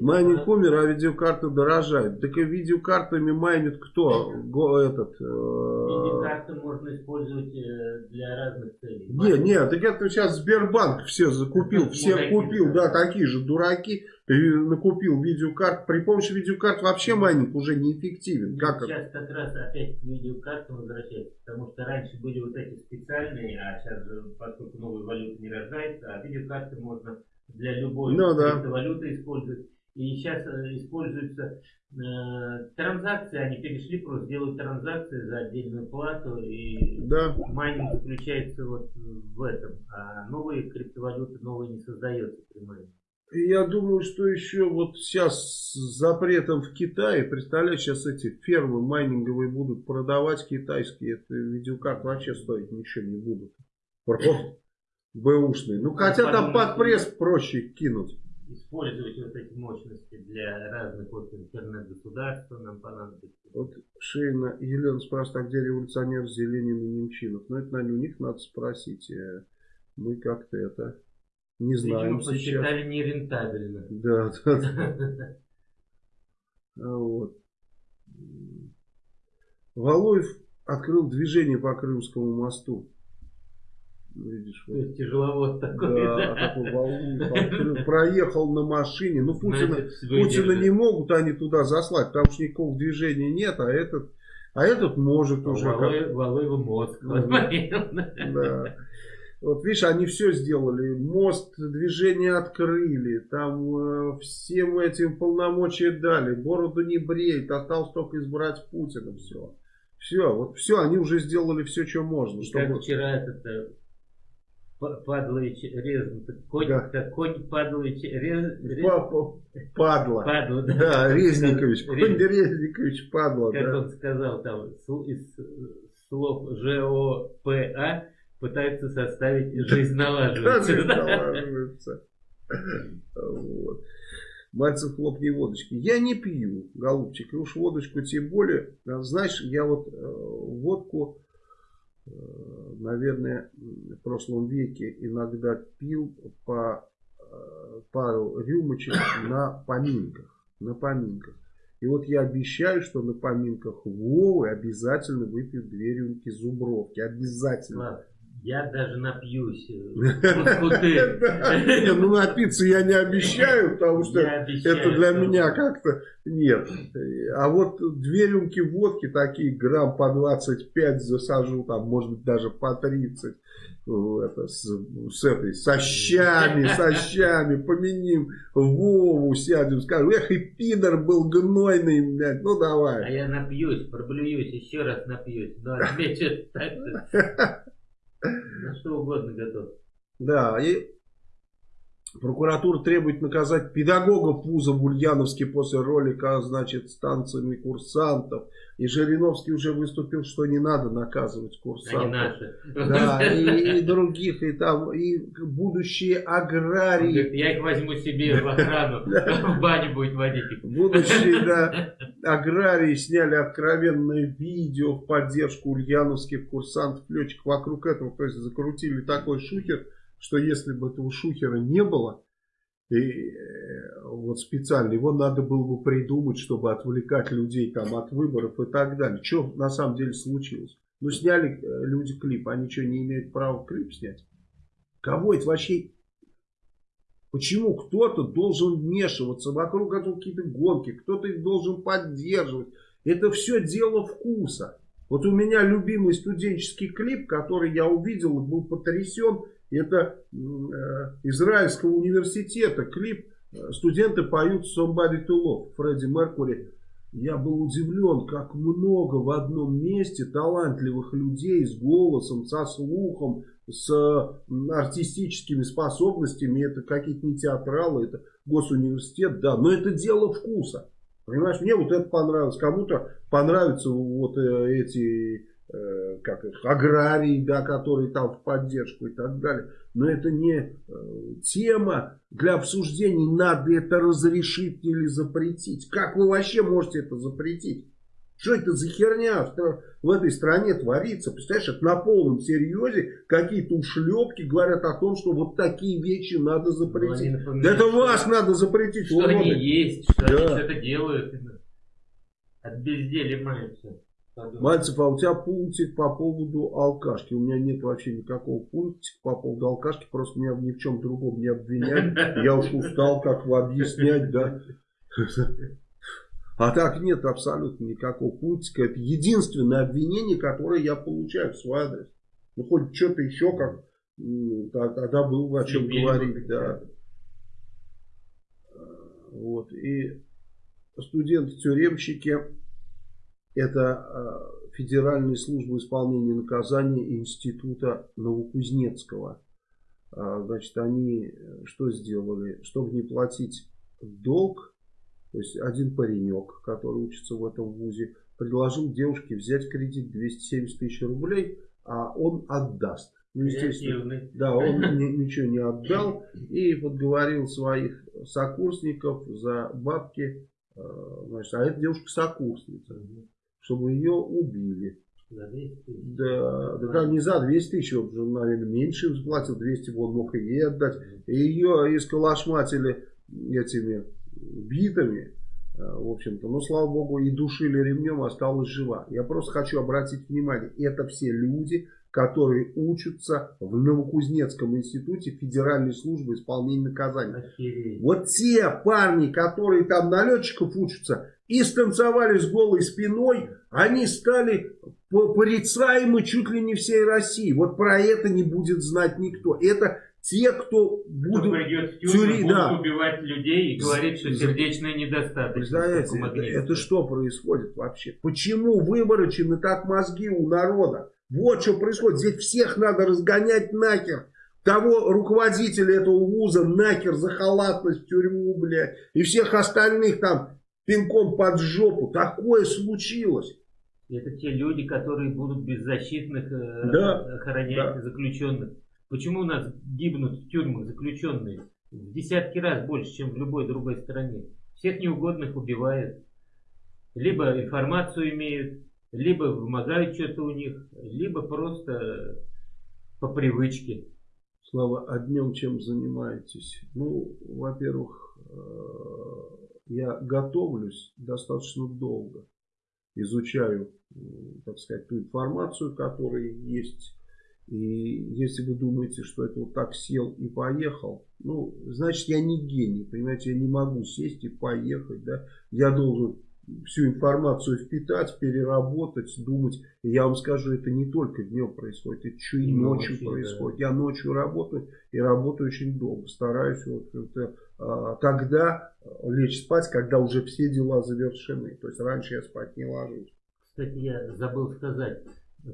Майнинг умер, а видеокарты дорожают. Так и видеокартами майнит кто? Го, этот, э... Видеокарты можно использовать э, для разных целей. Не, не, так это сейчас Сбербанк все закупил, все купил, да, такие же дураки, накупил видеокарт. При помощи видеокарт вообще майнинг уже неэффективен. Как сейчас как раз опять к видеокартам возвращается, потому что раньше были вот эти специальные, а сейчас же, поскольку новая валюта не рождается, а видеокарты можно для любой ну, да. криптовалюты использовать. И сейчас э, используются э, транзакции, они перешли просто делают транзакции за отдельную плату, и да. майнинг заключается вот в этом. А новые криптовалюты новые не создается при майнинге. Я думаю, что еще вот сейчас с запретом в Китае, представляешь, сейчас эти фермы майнинговые будут продавать китайские, это видеокарты вообще стоить ничего не будут. Просто бэушные. Ну, хотя там под пресс проще кинуть. Использовать вот эти мощности для разных вот интернет-государств нам понадобится. Вот Шейна Елена спрашивает, а где революционер Зеленин и Немчинов? Ну, это, наверное, у них надо спросить. Э, мы как-то это не знаем Видимо, сейчас. посчитали нерентабельно. Да, да, да. А вот. Валуев открыл движение по Крымскому мосту. Видишь, вот. Тяжеловод такой. Да, такой Валуев проехал на машине. Ну, Путина, Путина не могут они туда заслать, потому что никакого движения нет, а этот, а этот может а уже. Валуев, как... Валуева мозг. Да. Вот видишь, они все сделали. Мост, движение открыли. Там э, всем этим полномочия дали. Бороду не бреет. Осталось только избрать Путина. Все. Все, вот все, они уже сделали все, что можно. Чтобы... Как вчера этот э, Падлович Резнов. Конь, да. как конь Падлович Рез... Падла. Падла, да. Да, Резникович. Конь Рез... Резникович Падла. Как да. он сказал там, из слов ЖОПА пытается составить «Жизнь налаживается». Жизнь налаживается. Вот. Мальцев хлопни водочки. Я не пью, голубчик, и уж водочку тем более. Знаешь, я вот э, водку Э, наверное, в прошлом веке иногда пил по э, пару рюмочек на поминках. На поминках. И вот я обещаю, что на поминках Вовы обязательно выпью две рюмки зубровки. Обязательно. Я даже напьюсь. Ну, напиться я не обещаю, потому что это для меня как-то нет. А вот две рюмки водки, такие грамм по 25 засажу, там, может быть, даже по 30. Это, с, с этой, со щами, со щами, поменим Вову, сядем, скажем, эх, и пидор был гнойный, блядь, ну давай. А я напьюсь, проблююсь, еще раз напьюсь. А тебе что так на что угодно готов. Да, и прокуратура требует наказать педагога Пуза в Ульяновске после ролика, значит, с танцами курсантов. И Жириновский уже выступил, что не надо наказывать курсантов. Они наши. Да, и, и других, и там, и будущие аграрии. Говорит, я их возьму себе в охрану, в баню будет водить их. Будущие, да, аграрии сняли откровенное видео в поддержку ульяновских курсантов-летчиков вокруг этого. То есть закрутили такой шухер, что если бы этого шухера не было, и э, вот специально его надо было бы придумать, чтобы отвлекать людей там от выборов и так далее. Что на самом деле случилось? Ну, сняли э, люди клип, они что, не имеют права клип снять? Кого это вообще... Почему кто-то должен вмешиваться, вокруг этого какие-то гонки, кто-то их должен поддерживать? Это все дело вкуса. Вот у меня любимый студенческий клип, который я увидел и был потрясен, это э, Израильского университета клип студенты поют Somebody to Love, Фредди Меркури. Я был удивлен, как много в одном месте талантливых людей с голосом, со слухом, с артистическими способностями. Это какие-то не театралы, это госуниверситет, да, но это дело вкуса. Понимаешь, мне вот это понравилось, кому-то понравятся вот э, эти Э, как их, аграрии, да, которые там в поддержку и так далее. Но это не э, тема для обсуждений, надо это разрешить или запретить. Как вы вообще можете это запретить? Что это за херня в этой стране творится? Представляешь, это на полном серьезе какие-то ушлепки говорят о том, что вот такие вещи надо запретить. Да это вас надо запретить. Что они есть, что да. они что-то делают. От безделия маются. Мальцев, а у тебя пунктик по поводу алкашки. У меня нет вообще никакого пунктика по поводу алкашки. Просто меня ни в чем другом не обвинять. Я уж устал как в объяснять, да. А так нет абсолютно никакого пунктика. Это единственное обвинение, которое я получаю в свой адрес. Ну, хоть что-то еще как тогда было о чем говорить, да. Вот. И студенты-тюремщики это э, Федеральная служба исполнения наказания Института Новокузнецкого. А, значит, они э, что сделали? Чтобы не платить долг, то есть один паренек, который учится в этом вузе, предложил девушке взять кредит 270 тысяч рублей, а он отдаст. Ну, естественно, да, он ничего не отдал и подговорил своих сокурсников за бабки, э, значит, а эта девушка сокурсница чтобы ее убили. За 200 тысяч? Да, да, да, не за 200 тысяч, он уже, наверное, меньше заплатил, 200 он мог и ей отдать. И ее исколошматили этими битами, э, в общем-то, но, слава богу, и душили ремнем, осталась жива. Я просто хочу обратить внимание, это все люди, которые учатся в Новокузнецком институте Федеральной службы исполнения наказаний. Охереть. Вот те парни, которые там на летчиков учатся, и станцевали с голой спиной, они стали порицаемы чуть ли не всей России. Вот про это не будет знать никто. Это те, кто будут... Кто придет в тюрьму, будут да. убивать людей и говорить, что сердечная недостаточность. Это, это что происходит вообще? Почему выворочены так мозги у народа? Вот что происходит. Здесь всех надо разгонять нахер. того руководителя этого вуза нахер за халатность в тюрьму, блядь, и всех остальных там пинком под жопу. Такое случилось. Это те люди, которые будут беззащитных э, да, охранять да. заключенных. Почему у нас гибнут в тюрьмах заключенные? В десятки раз больше, чем в любой другой стране. Всех неугодных убивают. Либо информацию имеют, либо вымогают что-то у них, либо просто по привычке. Слава, а днем чем занимаетесь? Ну, во-первых, э, я готовлюсь достаточно долго. Изучаю, так сказать, ту информацию, которая есть. И если вы думаете, что это вот так сел и поехал, ну, значит, я не гений, понимаете, я не могу сесть и поехать, да. Я должен всю информацию впитать, переработать, думать. И я вам скажу, это не только днем происходит, это еще и, и ночью, ночью происходит. Да. Я ночью работаю и работаю очень долго. Стараюсь вот это, а, тогда лечь спать, когда уже все дела завершены. То есть раньше я спать не ложусь. Кстати, я забыл сказать.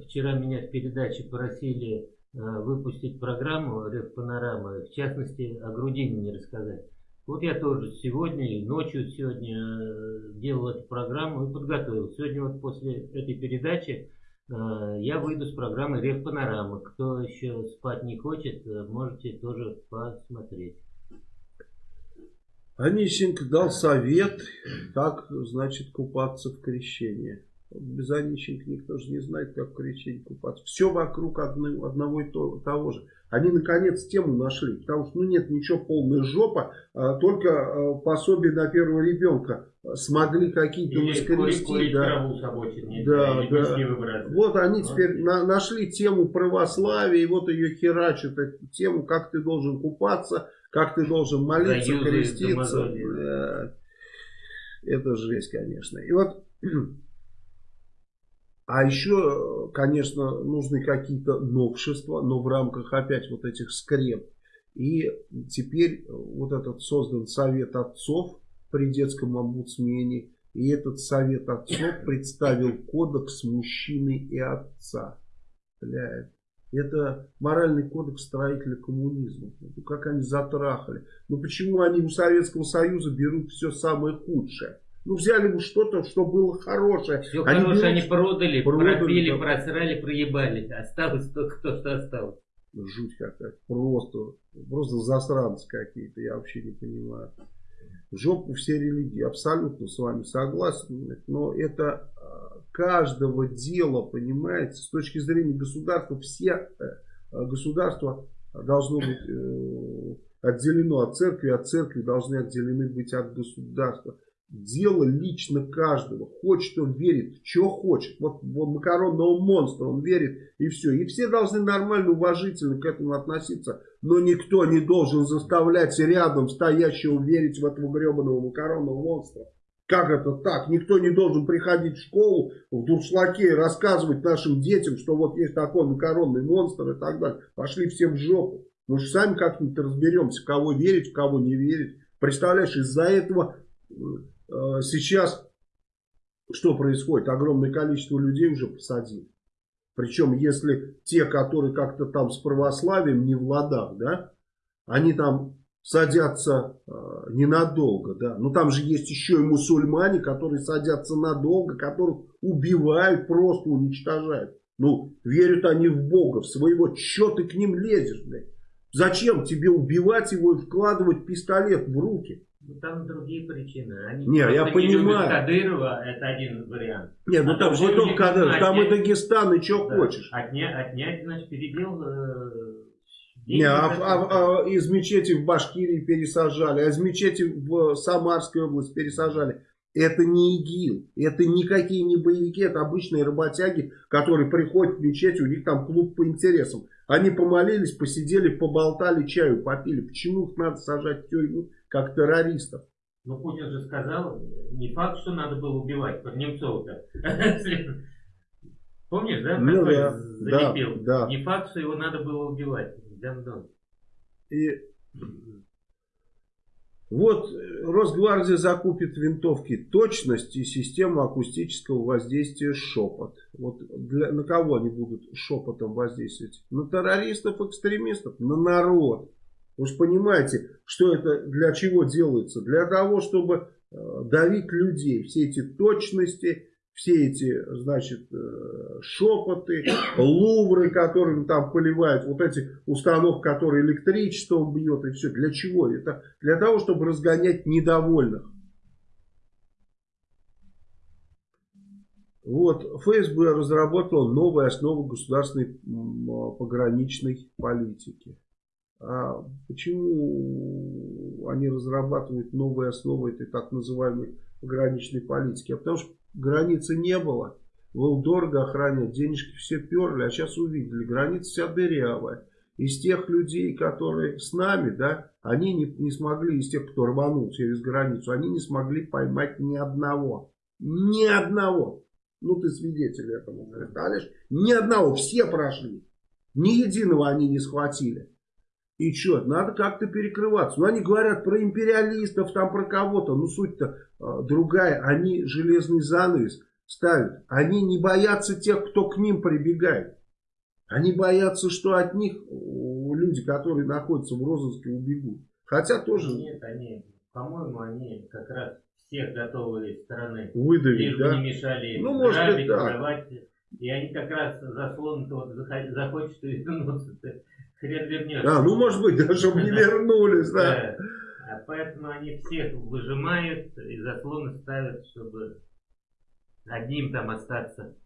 Вчера меня в передаче просили а, выпустить программу «Рев Панорама», в частности, о Грудинине рассказать. Вот я тоже сегодня ночью сегодня э, делал эту программу и подготовил. Сегодня вот после этой передачи э, я выйду с программы Рев Панорама. Кто еще спать не хочет, э, можете тоже посмотреть. Онищенко дал совет, как, значит, купаться в крещении. Без Онищенко никто же не знает, как в крещении купаться. Все вокруг одного и того же. Они наконец тему нашли, потому что ну нет ничего полная жопа, а, только а, пособие на первого ребенка смогли какие-то воскрести. Да, да, да. Вот они теперь на, нашли тему православия, и вот ее херачат, эту тему, как ты должен купаться, как ты должен молиться, Союзы креститься. Да. Это жесть, конечно. И вот а еще, конечно, нужны какие-то новшества, но в рамках опять вот этих скреп. И теперь вот этот создан совет отцов при детском омбудсмене. И этот совет отцов представил кодекс мужчины и отца. Бля, это моральный кодекс строителя коммунизма. Как они затрахали. Ну почему они у Советского Союза берут все самое худшее? Ну, взяли бы что-то, что было хорошее. Все они хорошее берут, они продали, продали пропили, да. просрали, проебали. Осталось только то, что осталось. Жуть какая-то. Просто, просто засранцы какие-то, я вообще не понимаю. Жопу все религии, абсолютно с вами согласен. Но это а, каждого дела, понимаете, с точки зрения государства, все э, государства должно быть э, отделено от церкви, от церкви должны отделены быть от государства дело лично каждого. Хочет он верит, что хочет. Вот, вот макаронного монстра он верит и все. И все должны нормально, уважительно к этому относиться. Но никто не должен заставлять рядом стоящего верить в этого гребаного макаронного монстра. Как это так? Никто не должен приходить в школу в дуршлаке и рассказывать нашим детям, что вот есть такой макаронный монстр и так далее. Пошли все в жопу. Мы же сами как-нибудь разберемся, в кого верить, в кого не верить. Представляешь, из-за этого Э, сейчас что происходит? Огромное количество людей уже посадили. Причем, если те, которые как-то там с православием не в ладах, да, они там садятся э, ненадолго, да. Но там же есть еще и мусульмане, которые садятся надолго, которых убивают, просто уничтожают. Ну, верят они в Бога, в своего, что ты к ним лезешь, блядь? Зачем тебе убивать его и вкладывать пистолет в руки? Ну, там другие причины. Они не, я не понимаю. Кадырова, это один вариант. Нет, ну а там же не только Кадыров, там и Дагестан, и что да. хочешь. Отнять, отнять, значит, передел... Э, не, а, а, а из мечети в Башкирии пересажали, а из мечети в Самарской области пересажали. Это не ИГИЛ, это никакие не боевики, это обычные работяги, которые приходят в мечеть, у них там клуб по интересам. Они помолились, посидели, поболтали, чаю попили. Почему их надо сажать в тюрьму? Как террористов. Ну, Путин же сказал, не факт, что надо было убивать Немцова-то. Помнишь, да? Ну, да, залепил. Да, да. Не факт, что его надо было убивать. И Вот Росгвардия закупит винтовки точность и систему акустического воздействия шепот. Вот для, на кого они будут шепотом воздействовать? На террористов, экстремистов, на народ. Вы же понимаете, что это для чего делается? Для того, чтобы э, давить людей. Все эти точности, все эти, значит, э, шепоты, лувры, которыми там поливают, вот эти установки, которые электричеством бьет и все. Для чего? Это для того, чтобы разгонять недовольных. Вот, ФСБ разработала новые основы государственной пограничной политики. А почему они разрабатывают новые основы этой так называемой пограничной политики? А потому что границы не было. Было дорого охранять, денежки все перли, а сейчас увидели, граница вся дырявая. Из тех людей, которые с нами, да, они не, не смогли, из тех, кто рванул через границу, они не смогли поймать ни одного. Ни одного. Ну, ты свидетель этому, представляешь? Ни одного, все прошли. Ни единого они не схватили. И что, надо как-то перекрываться. Ну, они говорят про империалистов, там про кого-то. Ну, суть-то э, другая. Они железный занавес ставят. Они не боятся тех, кто к ним прибегает. Они боятся, что от них люди, которые находятся в розыске, убегут. Хотя тоже... Нет, они, по-моему, они как раз всех готовы стороны. Выдавить, Лишь да? не мешали ну, может грабить, быть, да. воровать. И они как раз заслон вот захочет вернуться хрен вернешь. А, ну может быть, да, чтобы не вернулись, да. А поэтому они всех выжимают и заслоны ставят, чтобы одним там остаться.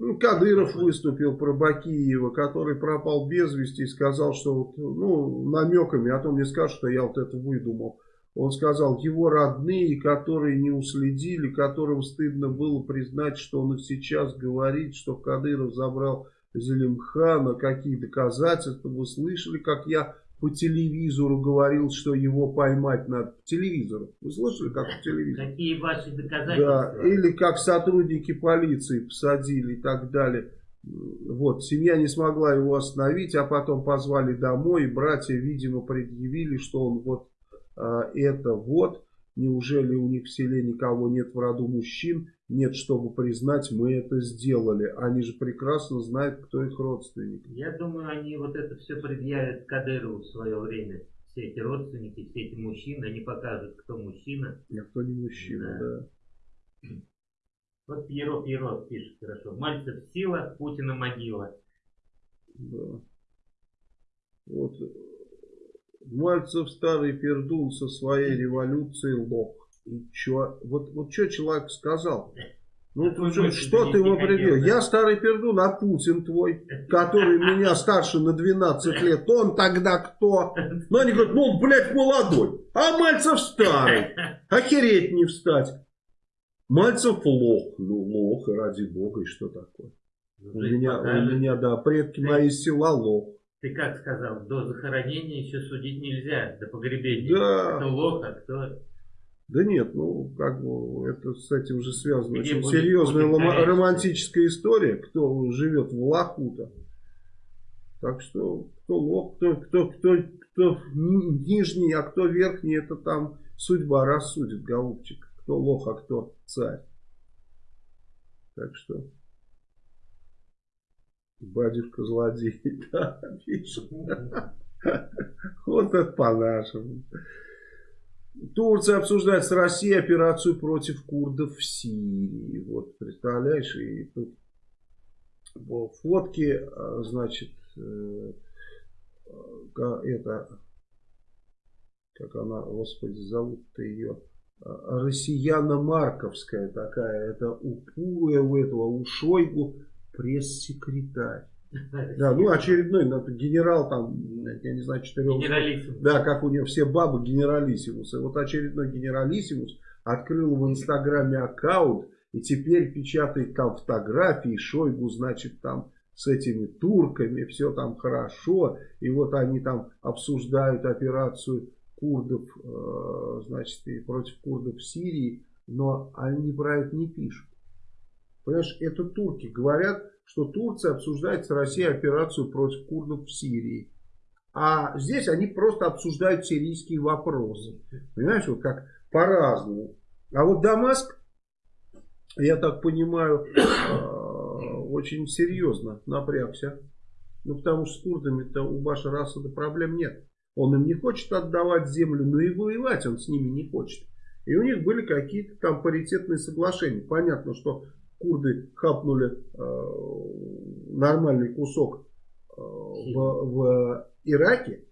Ну, Кадыров выступил про Бакиева, который пропал без вести и сказал, что вот, ну, намеками, а то мне скажут, что я вот это выдумал. Он сказал, его родные, которые не уследили, которым стыдно было признать, что он и сейчас говорит, что Кадыров забрал Зелимхана, какие доказательства. Вы слышали, как я по телевизору говорил, что его поймать надо. По телевизору. Вы слышали, как по телевизору? Какие ваши доказательства? Да, или как сотрудники полиции посадили и так далее. Вот, семья не смогла его остановить, а потом позвали домой, и братья, видимо, предъявили, что он вот а, это вот. Неужели у них в селе никого нет в роду мужчин? Нет, чтобы признать, мы это сделали. Они же прекрасно знают, кто их родственник. Я думаю, они вот это все предъявят Кадырову в свое время. Все эти родственники, все эти мужчины, они покажут, кто мужчина. А кто не мужчина, да. да. Вот Пьеро Пьеро пишет хорошо. Мальцев сила, Путина могила. Да. Вот Мальцев старый пердун со своей революцией лох. И чё? Вот, вот что человек сказал? Ну, ты, что, что ты ему определил? Я старый пердун, а Путин твой, который меня старше на 12 лет, он тогда кто? Ну, они говорят, ну, он, блядь, молодой, а Мальцев старый. Охереть не встать. Мальцев лох. Ну, лох, и ради бога, и что такое? Ну, у меня, у меня, да, предки мои села лох. Ты как сказал, до захоронения еще судить нельзя, до погребения. Да. Кто лох, а кто... Да нет, ну, как бы, это с этим уже связано. Где Очень серьезная лома- романтическая история, кто живет в Лахута. Так что, кто лох, кто, кто, кто, кто нижний, а кто верхний, это там судьба рассудит, голубчик. Кто лох, а кто царь. Так что... Батюшка злодей, да, пишет. Вот это по-нашему. Турция обсуждает с Россией операцию против курдов в Сирии. Вот, представляешь, и тут фотки, а, значит, э, это, как она, господи, зовут-то ее, а, Россияна Марковская такая, это у, у этого, у Шойгу пресс-секретарь. Да, ну очередной ну, генерал там, я не знаю, четырех. Генералиссимус. Да, как у него все бабы генералиссимус. И вот очередной генералиссимус открыл в инстаграме аккаунт и теперь печатает там фотографии. Шойгу, значит, там с этими турками, все там хорошо. И вот они там обсуждают операцию курдов, э, значит, и против курдов в Сирии, но они про это не пишут. Понимаешь, это турки говорят, что Турция обсуждает с Россией операцию против курдов в Сирии. А здесь они просто обсуждают сирийские вопросы. Понимаешь, вот как по-разному. А вот Дамаск, я так понимаю, э, очень серьезно напрягся. Ну, потому что с курдами-то у Башара Асада проблем нет. Он им не хочет отдавать землю, но и воевать он с ними не хочет. И у них были какие-то там паритетные соглашения. Понятно, что курды хапнули э, нормальный кусок э, в, в Ираке,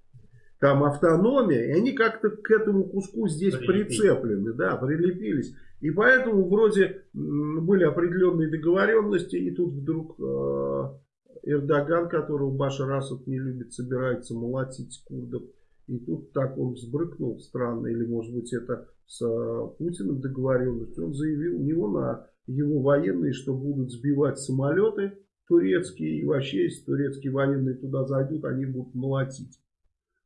там автономия, и они как-то к этому куску здесь прицеплены, да, прилепились. И поэтому вроде были определенные договоренности, и тут вдруг э, Эрдоган, которого Башар Асад не любит, собирается молотить курдов. И тут так он взбрыкнул странно, или может быть это с э, Путиным договоренность. Он заявил, у него на его военные, что будут сбивать самолеты турецкие, и вообще, если турецкие военные туда зайдут, они будут молотить.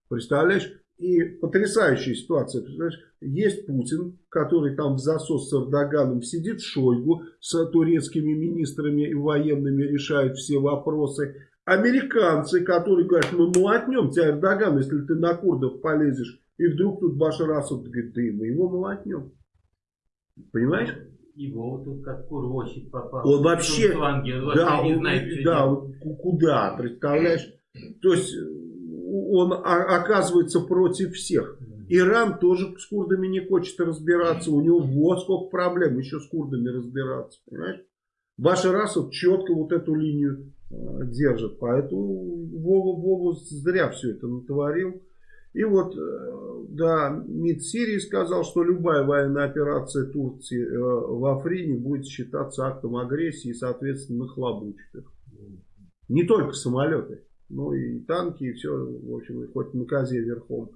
Представляешь? И потрясающая ситуация. Представляешь? Есть Путин, который там в засос с Эрдоганом сидит, Шойгу с турецкими министрами и военными решают все вопросы. Американцы, которые говорят, мы молотнем тебя, Эрдоган, если ты на курдов полезешь. И вдруг тут Башар Асад говорит, да и мы его молотнем. Понимаешь? Его тут как курвощик попал. Он вообще, фланге, да, не знает, да, он, куда, представляешь? То есть он оказывается против всех. Иран тоже с курдами не хочет разбираться. У него вот сколько проблем еще с курдами разбираться. Понимаешь? Башар Асад четко вот эту линию э, держит. Поэтому Вова, Вова зря все это натворил. И вот, э, да, МИД Сирии сказал, что любая военная операция Турции э, в Африне будет считаться актом агрессии и, соответственно, нахлобучит их. Не только самолеты, но и танки, и все, в общем, хоть на козе верхом.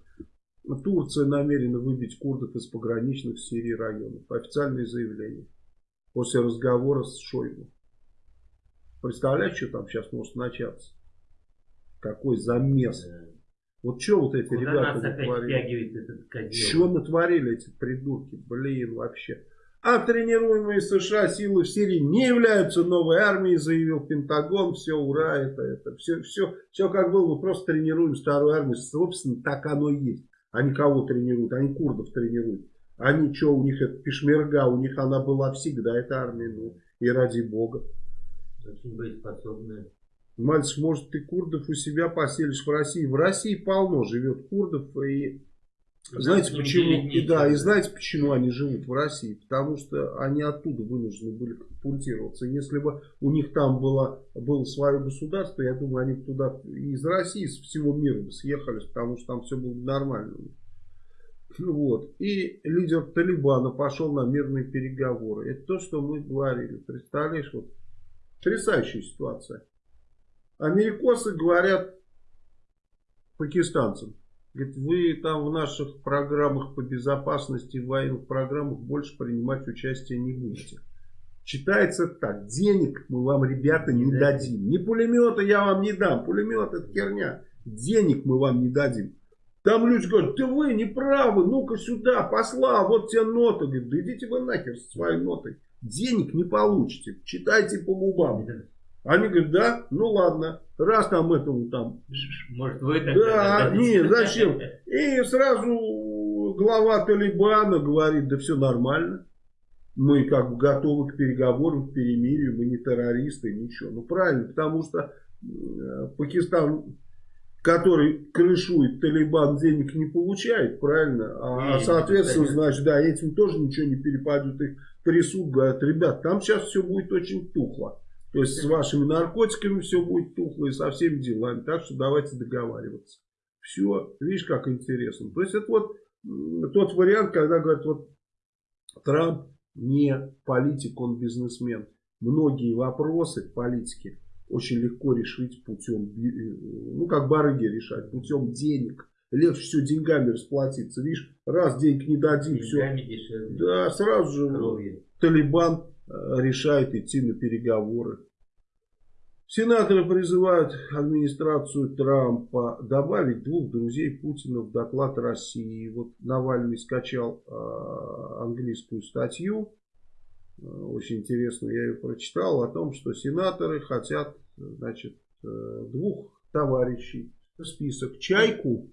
Турция намерена выбить курдов из пограничных с Сирии районов. Официальное заявление. После разговора с Шойгу. Представляешь, что там сейчас может начаться? Какой замес. Вот что вот эти Куда ребята натворили? Что натворили эти придурки? Блин, вообще. А тренируемые США силы в Сирии не являются новой армией, заявил Пентагон. Все, ура, это, это, все, все, все как было, мы просто тренируем старую армию. Собственно, так оно и есть. Они кого тренируют? Они курдов тренируют. Они что, у них это пешмерга, у них она была всегда, эта армия, ну, и ради бога. Очень боеспособная. Мальцев, может, ты курдов у себя поселишь в России? В России полно живет курдов. И знаете почему? И да, и знаете почему они живут в России? Потому что они оттуда вынуждены были катапультироваться. Если бы у них там было, было свое государство, я думаю, они туда из России, из всего мира бы съехались, потому что там все было нормально. Вот. И лидер Талибана пошел на мирные переговоры. Это то, что мы говорили. Представляешь, вот потрясающая ситуация. Америкосы говорят пакистанцам. Говорит, вы там в наших программах по безопасности, в военных программах больше принимать участие не будете. Читается так. Денег мы вам, ребята, не дадим. Ни пулемета я вам не дам. Пулемет это херня. Денег мы вам не дадим. Там люди говорят, ты вы не правы, ну-ка сюда, посла, вот тебе нота. Говорит, да идите вы нахер со своей нотой. Денег не получите. Читайте по губам. Они говорят, да, ну ладно, раз там этому там... Может вы так... Да, не, зачем? И сразу глава Талибана говорит, да все нормально. Мы как бы готовы к переговорам, к перемирию, мы не террористы, ничего. Ну правильно, потому что э, Пакистан, который крышует Талибан, денег не получает, правильно? А, и, соответственно, значит, да, этим тоже ничего не перепадет. Их трясут, говорят, ребят, там сейчас все будет очень тухло. То есть с вашими наркотиками все будет тухло и со всеми делами. Так что давайте договариваться. Все, видишь, как интересно. То есть это вот тот вариант, когда говорят, вот Трамп не политик, он бизнесмен. Многие вопросы политики очень легко решить путем, ну как барыги решать, путем денег. Легче все деньгами расплатиться. Видишь, раз денег не дадим, все. Дешевле. Да, сразу же Кровью. Талибан Э, решает идти на переговоры. Сенаторы призывают администрацию Трампа добавить двух друзей Путина в доклад России. Вот Навальный скачал э, английскую статью, э, очень интересно, я ее прочитал, о том, что сенаторы хотят значит, двух товарищей список. Чайку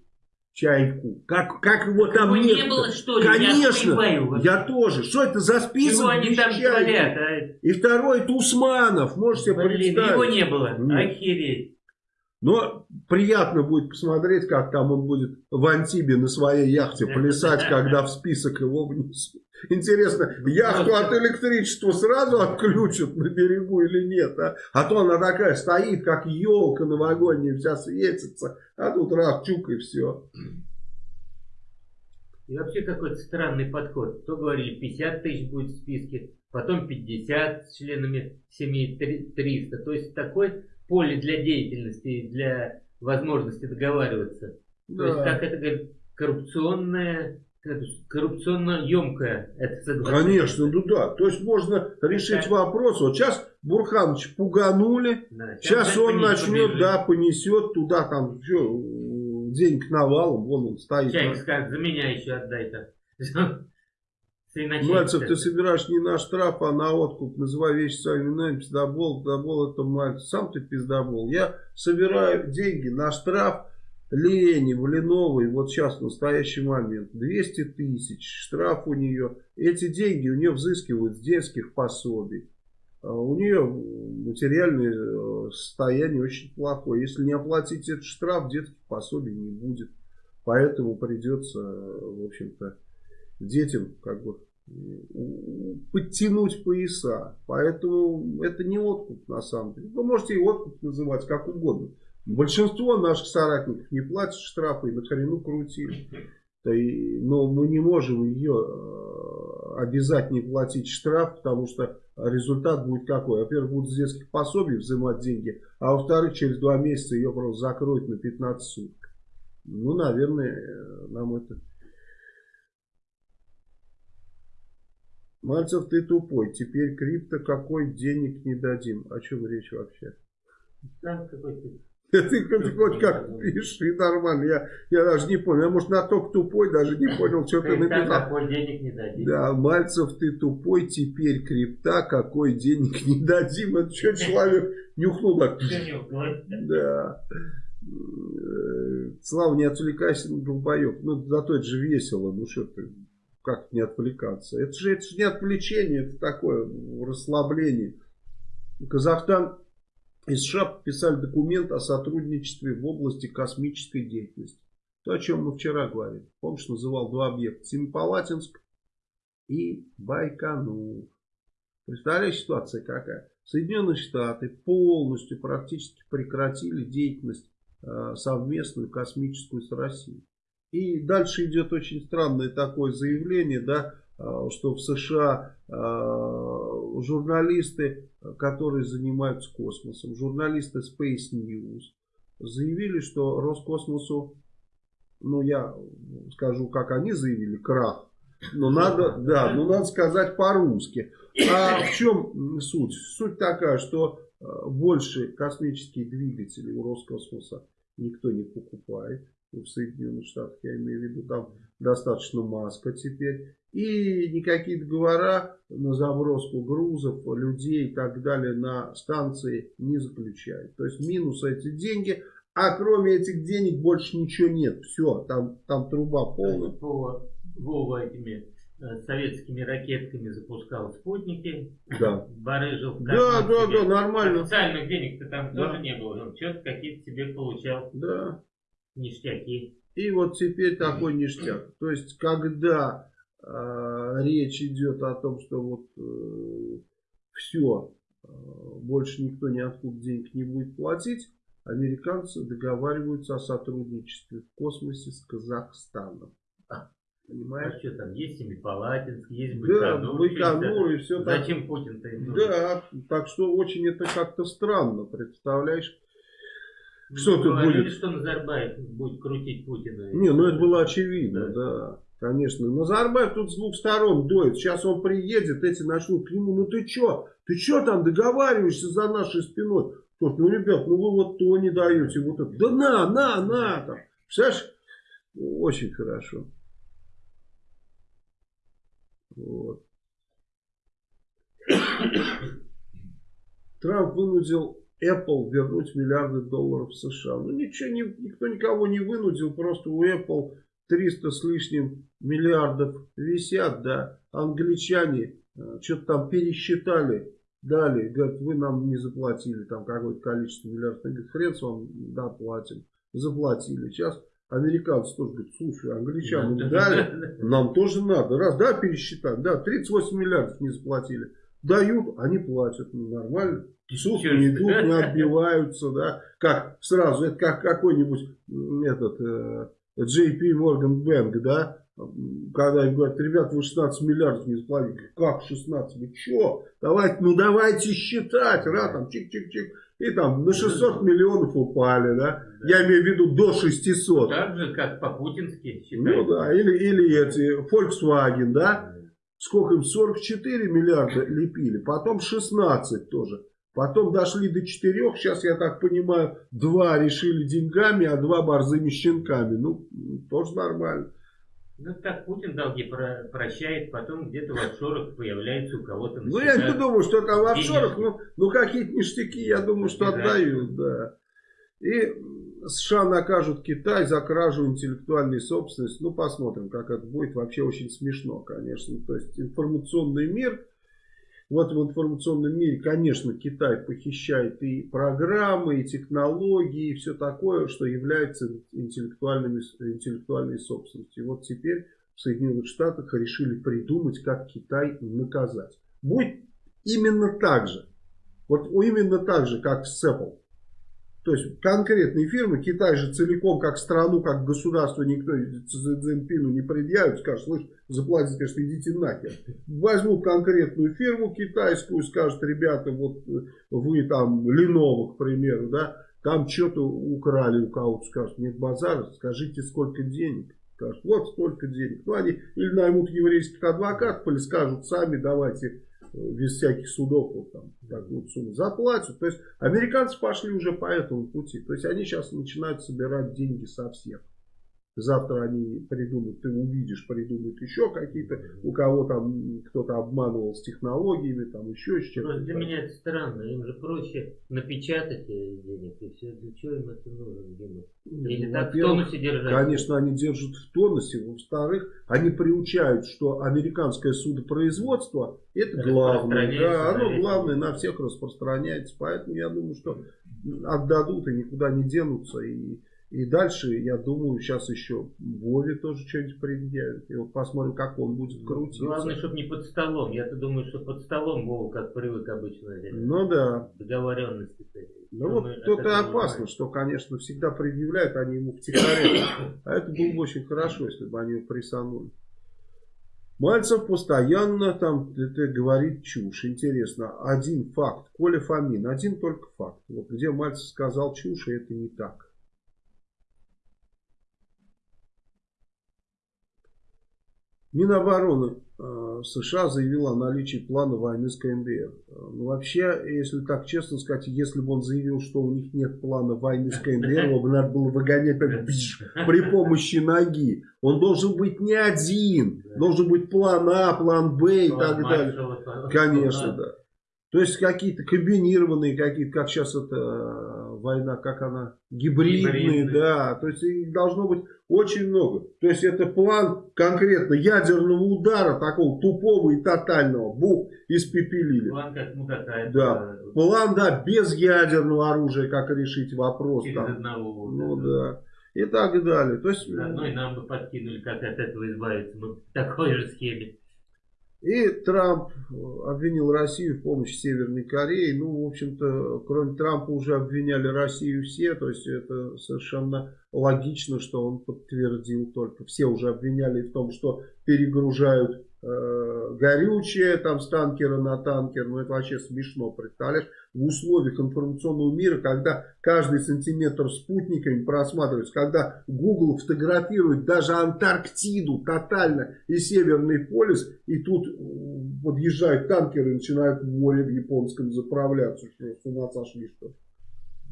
чайку. Как, как его там нет? не было, что ли? Конечно, я, я тоже. Что это за список? Чего они там творят? А? И второй это Усманов, можете Блин, представить. его не было. Нет. Охереть. Но приятно будет посмотреть, как там он будет в Антибе на своей яхте плясать, когда в список его внесут. Интересно, яхту от электричества сразу отключат на берегу или нет? А, а то она такая стоит, как елка новогодняя, вся светится, а тут раз, чук и все. И вообще какой-то странный подход. То говорили 50 тысяч будет в списке, потом 50 с членами семьи 300. То есть такой поле для деятельности, для возможности договариваться. Да. То есть, как это говорит, коррупционная коррупционно емкая это соглашение. Конечно, ну да. То есть можно решить да. вопрос. Вот сейчас Бурханович пуганули. Да, сейчас, сейчас он начнет, побежит. да, понесет туда там все, денег навалом. Вон он стоит. Чайник скажет, за меня еще отдай-то. Мальцев, ты собираешь не на штраф, а на откуп. Называй вещи своими именами. Пиздобол, пиздобол это Мальцев. Сам ты пиздобол. Я собираю деньги на штраф Ленев, Леновой, вот сейчас в настоящий момент, 200 тысяч, штраф у нее. Эти деньги у нее взыскивают с детских пособий. А у нее материальное э, состояние очень плохое. Если не оплатить этот штраф, детских пособий не будет. Поэтому придется, в общем-то, детям как бы подтянуть пояса. Поэтому это не откуп на самом деле. Вы можете и откуп называть как угодно. Большинство наших соратников не платят штрафы и на хрену крутили. Но мы не можем ее э, обязать не платить штраф, потому что результат будет какой? Во-первых, будут с детских пособий взимать деньги, а во-вторых, через два месяца ее просто закроют на 15 суток. Ну, наверное, э, нам это... Мальцев, ты тупой. Теперь крипто какой денег не дадим. О чем речь вообще? Да, какой ты? Ты хоть как пиши нормально. Я, я даже не понял. Я, может, на ток тупой даже не понял, что ты написал. какой денег не дадим. Да, Мальцев, ты тупой, теперь крипта, какой денег не дадим. Это что человек нюхнул так? Да. Слава, не отвлекайся на долбоеб. Ну, зато это же весело. Ну, что ты, как не отвлекаться? Это же, это же не отвлечение, это такое расслабление. Казахстан из США подписали документ о сотрудничестве в области космической деятельности. То, о чем мы вчера говорили. Помнишь, называл два объекта. Семипалатинск и Байконур. Представляешь, ситуация какая? Соединенные Штаты полностью практически прекратили деятельность э, совместную космическую с Россией. И дальше идет очень странное такое заявление, да, э, что в США э, журналисты, которые занимаются космосом, журналисты Space News, заявили, что Роскосмосу, ну я скажу, как они заявили, крах. Но надо, да, но надо сказать по-русски. А в чем суть? Суть такая, что э, больше космические двигатели у Роскосмоса никто не покупает. В Соединенных Штатах, я имею в виду, там достаточно маска теперь. И никакие договора на заброску грузов, людей и так далее на станции не заключают. То есть минус эти деньги, а кроме этих денег больше ничего нет. Все, там, там труба полная. Вова, Вова этими э, советскими ракетками запускал спутники. Да. Барыжил Да, да, да, нормально. Официальных денег-то там да. тоже не было. Он что-то какие-то себе получал. Да. Ништяки. И вот теперь такой ништяк. То есть, когда э, речь идет о том, что вот э, все, э, больше никто ниоткуда денег не будет платить, американцы договариваются о сотрудничестве в космосе с Казахстаном. Понимаешь? А что там, есть Семипалатинск, есть Байконур. Да, Байконур и все так. Зачем Путин-то им Да, так что очень это как-то странно, представляешь? Что ну, тут будет? что Назарбаев будет крутить Путина. Не, ну это было очевидно, да. да. Конечно. Назарбаев тут с двух сторон дует. Сейчас он приедет, эти начнут к нему. Ну ты что? Ты что там договариваешься за нашей спиной? Тот, ну, ребят, ну вы вот то не даете. Вот это. Да на, на, на. Там. Представляешь? Очень хорошо. Вот. Трамп вынудил Apple вернуть миллиарды долларов США. Ну ничего, не, никто никого не вынудил, просто у Apple 300 с лишним миллиардов висят, да, англичане э, что-то там пересчитали, дали, говорят, вы нам не заплатили там какое-то количество миллиардов, говорят, хрен с вам, да, платим, заплатили. Сейчас американцы тоже говорят, слушай, англичанам дали, нам тоже надо, раз, да, пересчитать, да, 38 миллиардов не заплатили, дают, они платят, ну, нормально. Суд не идут, не отбиваются, да, как сразу, это как какой-нибудь этот э, JP Morgan Bank, да, когда им говорят, ребят, вы 16 миллиардов не заплатили. Как 16? Вы что? Давайте, ну давайте считать. Раз, там, чик-чик-чик. И там на 600 миллионов упали, да? да. Я имею в виду до 600. Так же, как по-путински Ну да, или, или эти, Volkswagen, да? Сколько им? 44 миллиарда лепили, потом 16 тоже. Потом дошли до четырех, сейчас, я так понимаю, два решили деньгами, а два борзыми щенками. Ну, тоже нормально. Ну, так Путин долги про прощает, потом где-то в офшорах появляется у кого-то. Ну, я не думаю, что это в офшорах, ну, ну какие-то ништяки, я думаю, что отдают, да. И США накажут Китай за кражу интеллектуальной собственности. Ну, посмотрим, как это будет. Вообще очень смешно, конечно. То есть, информационный мир в информационном мире, конечно, Китай похищает и программы, и технологии, и все такое, что является интеллектуальными, интеллектуальной собственностью. И вот теперь в Соединенных Штатах решили придумать, как Китай наказать. Будет именно так же. Вот именно так же, как с Apple. То есть конкретные фирмы, Китай же целиком как страну, как государство никто Цзиньпину не предъявит, скажет, слышь, заплатите, конечно, идите нахер. Возьмут конкретную фирму китайскую, скажут, ребята, вот вы там, Lenovo, к примеру, да, там что-то украли у кого-то, скажут, нет базара, скажите, сколько денег. Скажут, вот сколько денег. Ну, они или наймут еврейских адвокатов, или скажут сами, давайте без всяких судов вот, там, такую сумму заплатят. То есть американцы пошли уже по этому пути. То есть они сейчас начинают собирать деньги со всех. Завтра они придумают, ты увидишь, придумают еще какие-то, у кого там кто-то обманывал с технологиями, там еще с чем-то. Для меня это странно, им же проще напечатать денег, и все, для чего им это нужно, Дима? Или ну, так в тонусе держать? Конечно, они держат в тонусе, во-вторых, они приучают, что американское судопроизводство, это главное, да, оно главное на всех распространяется, поэтому я думаю, что отдадут и никуда не денутся, и и дальше, я думаю, сейчас еще Вове тоже что-нибудь предъявит. И вот посмотрим, как он будет крутиться. Главное, чтобы не под столом. Я-то думаю, что под столом Вова, как привык обычно. Ну да. Договоренности. Ну вот тут и опасно, что, конечно, всегда предъявляют они ему втихаря. А это было бы очень хорошо, если бы они его присанули. Мальцев постоянно там это говорит чушь. Интересно, один факт. Коля Фомин, один только факт. Вот где Мальцев сказал чушь, и это не так. Минобороны э, США заявила о наличии плана войны с КНДР. Ну, вообще, если так честно сказать, если бы он заявил, что у них нет плана войны с КНДР, его бы надо было выгонять при помощи ноги. Он должен быть не один. Должен быть план А, план Б и так далее. Конечно, да. То есть какие-то комбинированные, какие-то, как сейчас это э, война, как она, гибридные, гибридные. да. То есть их должно быть очень много. То есть это план конкретно ядерного удара, такого тупого и тотального. Бух, испепелили. План как, ну какая Да. План, да, без ядерного оружия, как решить вопрос. Через там. одного. Ну да. И так далее. То есть, Одно и нам бы подкинули, как от этого избавиться. Мы в такой же схеме. И Трамп обвинил Россию в помощи Северной Корее. Ну, в общем-то, кроме Трампа уже обвиняли Россию все. То есть это совершенно логично, что он подтвердил только. Все уже обвиняли в том, что перегружают э, горючее там с танкера на танкер. Ну, это вообще смешно, представляешь? в условиях информационного мира, когда каждый сантиметр спутниками просматривается, когда Google фотографирует даже Антарктиду тотально и Северный полюс, и тут подъезжают танкеры и начинают в море в японском заправляться. Что, с ума сошли, что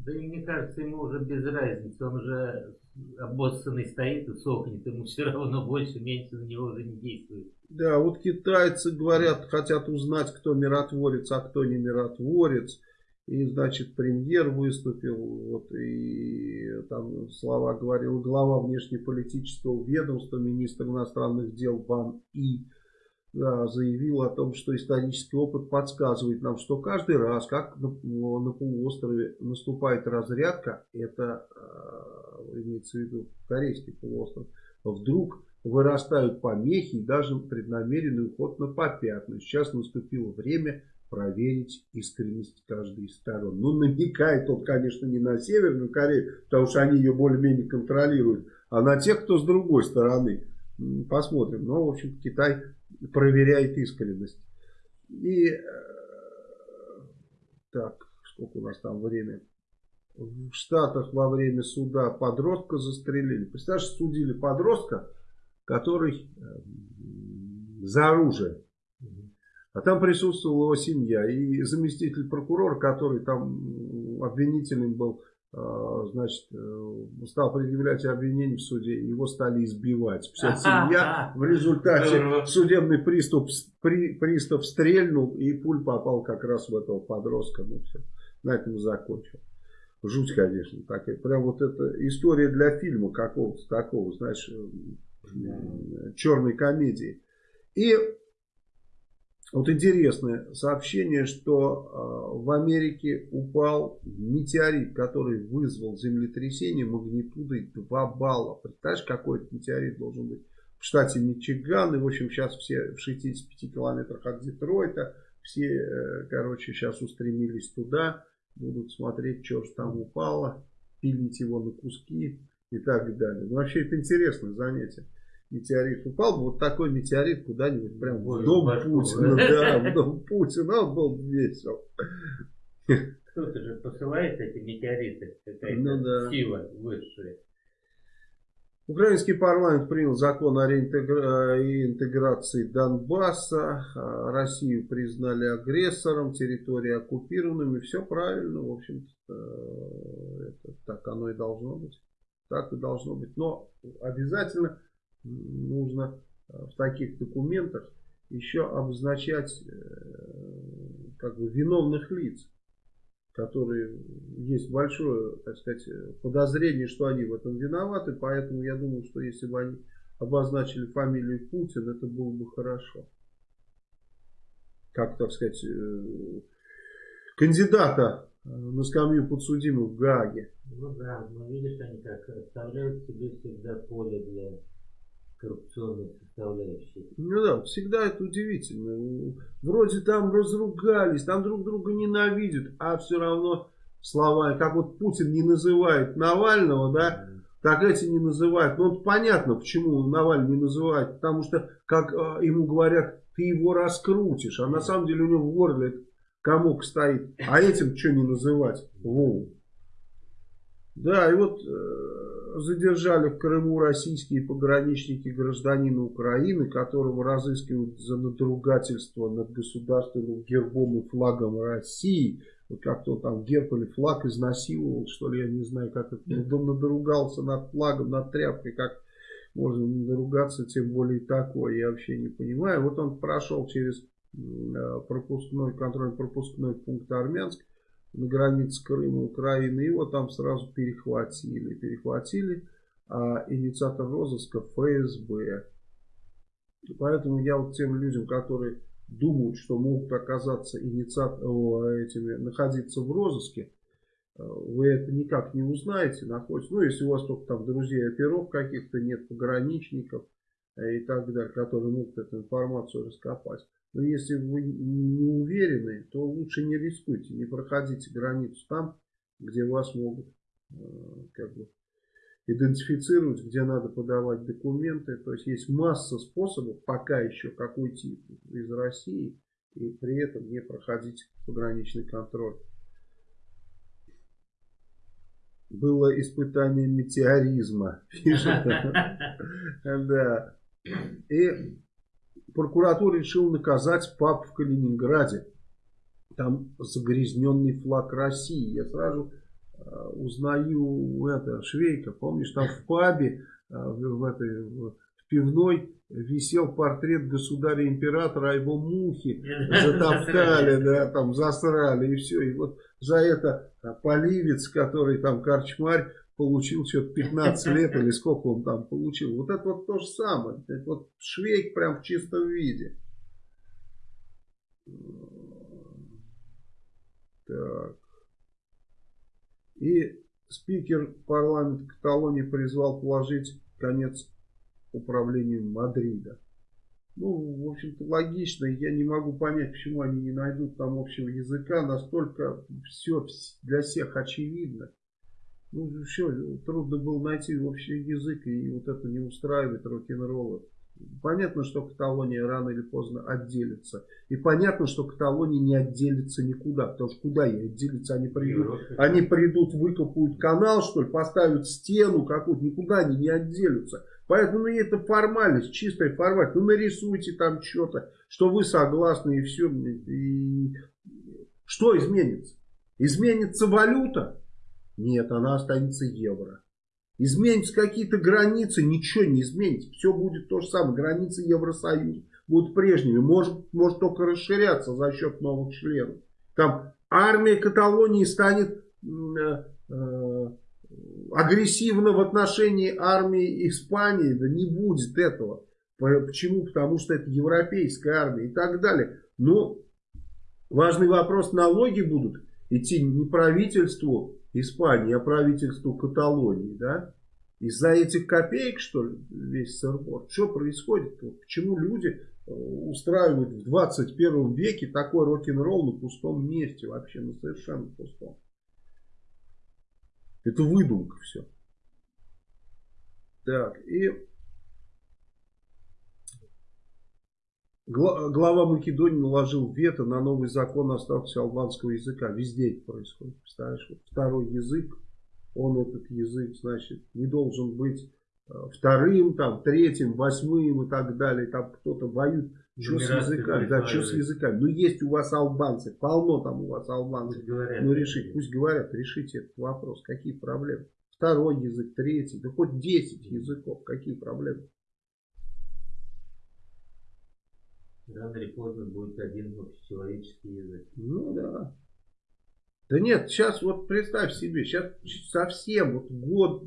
Да и мне кажется, ему уже без разницы, он уже обоссанный стоит и сохнет, ему все равно больше, меньше на него уже не действует. Да, вот китайцы говорят, хотят узнать, кто миротворец, а кто не миротворец. И, значит, премьер выступил, вот, и там слова говорил глава внешнеполитического ведомства, министр иностранных дел Бан И заявил о том, что исторический опыт подсказывает нам, что каждый раз, как на, полуострове наступает разрядка, это э, имеется в виду корейский полуостров, вдруг вырастают помехи и даже преднамеренный уход на попятную. Сейчас наступило время проверить искренность каждой из сторон. Ну, намекает он, конечно, не на Северную Корею, потому что они ее более-менее контролируют, а на тех, кто с другой стороны. Посмотрим. Но, в общем, Китай проверяет искренность. И э, так, сколько у нас там время? В Штатах во время суда подростка застрелили. Представляешь, судили подростка, который э, за оружие. А там присутствовала его семья и заместитель прокурора, который там обвинительным был значит, э, стал предъявлять обвинение в суде, его стали избивать. Вся семья, в результате судебный приступ, при, пристав стрельнул, и пуль попал как раз в этого подростка. Ну все, на этом закончил. Жуть, конечно, такая. Прям вот эта история для фильма какого-то такого, знаешь, черной комедии. И вот интересное сообщение, что э, в Америке упал метеорит, который вызвал землетрясение магнитудой 2 балла. Представляешь, какой это метеорит должен быть? В штате Мичиган, и в общем сейчас все в 65 километрах от Детройта, все, э, короче, сейчас устремились туда, будут смотреть, что же там упало, пилить его на куски и так далее. Ну, вообще это интересное занятие метеорит упал бы, вот такой метеорит куда-нибудь прям в дом Путина, да, в дом Путина, он был весел. Кто-то же посылает эти метеориты, какая-то ну, да. сила высшая. Украинский парламент принял закон о реинтеграции Донбасса. Россию признали агрессором, территории оккупированными. Все правильно, в общем-то, это, так оно и должно быть. Так и должно быть. Но обязательно нужно э, в таких документах еще обозначать э, как бы виновных лиц, которые есть большое, так сказать, подозрение, что они в этом виноваты, поэтому я думаю, что если бы они обозначили фамилию Путин, это было бы хорошо. Как, так сказать, э, кандидата на скамью подсудимых в Гааге. Ну да, но видишь, они как оставляют себе всегда поле для коррупционной составляющей. Ну да, всегда это удивительно. Вроде там разругались, там друг друга ненавидят, а все равно слова, как вот Путин не называет Навального, да, так эти не называют. Ну, вот понятно, почему Навальный не называет. Потому что, как э, ему говорят, ты его раскрутишь. А на самом деле у него в горле комок стоит. А этим что не называть? Вову. Да, и вот э, задержали в Крыму российские пограничники гражданина Украины, которого разыскивают за надругательство над государственным гербом и флагом России. Вот как-то там герб или флаг изнасиловал, что ли, я не знаю, как это. Он надругался над флагом, над тряпкой, как можно наругаться, тем более такое, я вообще не понимаю. Вот он прошел через э, пропускной, контроль-пропускной пункт Армянск на границе Крыма, Украины. Его там сразу перехватили. Перехватили а инициатор розыска ФСБ. Поэтому я вот тем людям, которые думают, что могут оказаться инициаторами, этими, находиться в розыске, э, вы это никак не узнаете, находитесь. Ну, если у вас только там друзей оперов каких-то нет, пограничников э, и так далее, которые могут эту информацию раскопать. Но если вы не уверены, то лучше не рискуйте, не проходите границу там, где вас могут э, как бы, идентифицировать, где надо подавать документы. То есть есть масса способов пока еще как уйти из России и при этом не проходить пограничный контроль. Было испытание метеоризма, пишет. Да. И прокуратура решила наказать пап в Калининграде. Там загрязненный флаг России. Я сразу э, узнаю это, Швейка, помнишь, там в пабе, э, в, в, этой, в пивной висел портрет государя-императора, а его мухи затоптали, да, там засрали и все. И вот за это поливец, который там корчмарь, получил что-то 15 лет или сколько он там получил. Вот это вот то же самое. Это вот швейк прям в чистом виде. Так. И спикер парламента Каталонии призвал положить конец управлению Мадрида. Ну, в общем-то, логично. Я не могу понять, почему они не найдут там общего языка. Настолько все для всех очевидно. Ну, все, трудно было найти общий язык, и вот это не устраивает рок-н-ролла. Понятно, что Каталония рано или поздно отделится. И понятно, что Каталония не отделится никуда. Потому что куда ей отделиться? Они придут, они придут выкопают канал, что ли, поставят стену какую-то. Никуда они не отделятся. Поэтому ну, это формальность, чистая формальность. Ну нарисуйте там что-то, что вы согласны и все. И... Что изменится? Изменится валюта? Нет, она останется евро. Изменятся какие-то границы, ничего не изменится. Все будет то же самое. Границы Евросоюза будут прежними. Может, может только расширяться за счет новых членов. Там армия Каталонии станет э, э, агрессивно в отношении армии Испании. Да не будет этого. Почему? Потому что это европейская армия и так далее. Но важный вопрос, налоги будут идти не правительству Испании, а правительству Каталонии, да? Из-за этих копеек, что ли, весь сырбор? Что происходит? Почему люди э, устраивают в 21 веке такой рок-н-ролл на пустом месте, вообще на совершенно пустом? Это выдумка все. Так, и Глава Македонии наложил вето на новый закон о статусе албанского языка. Везде это происходит. Представляешь, вот второй язык, он этот язык, значит, не должен быть э, вторым, там, третьим, восьмым и так далее. Там кто-то воюет. Что с языками? Да, что с языками? Ну, есть у вас албанцы, полно там у вас албанцев. Ну, решить, пусть говорят, решите этот вопрос. Какие проблемы? Второй язык, третий, да хоть десять языков, какие проблемы? Рано или поздно будет один общечеловеческий язык. Ну да. Да нет, сейчас вот представь себе, сейчас совсем вот год,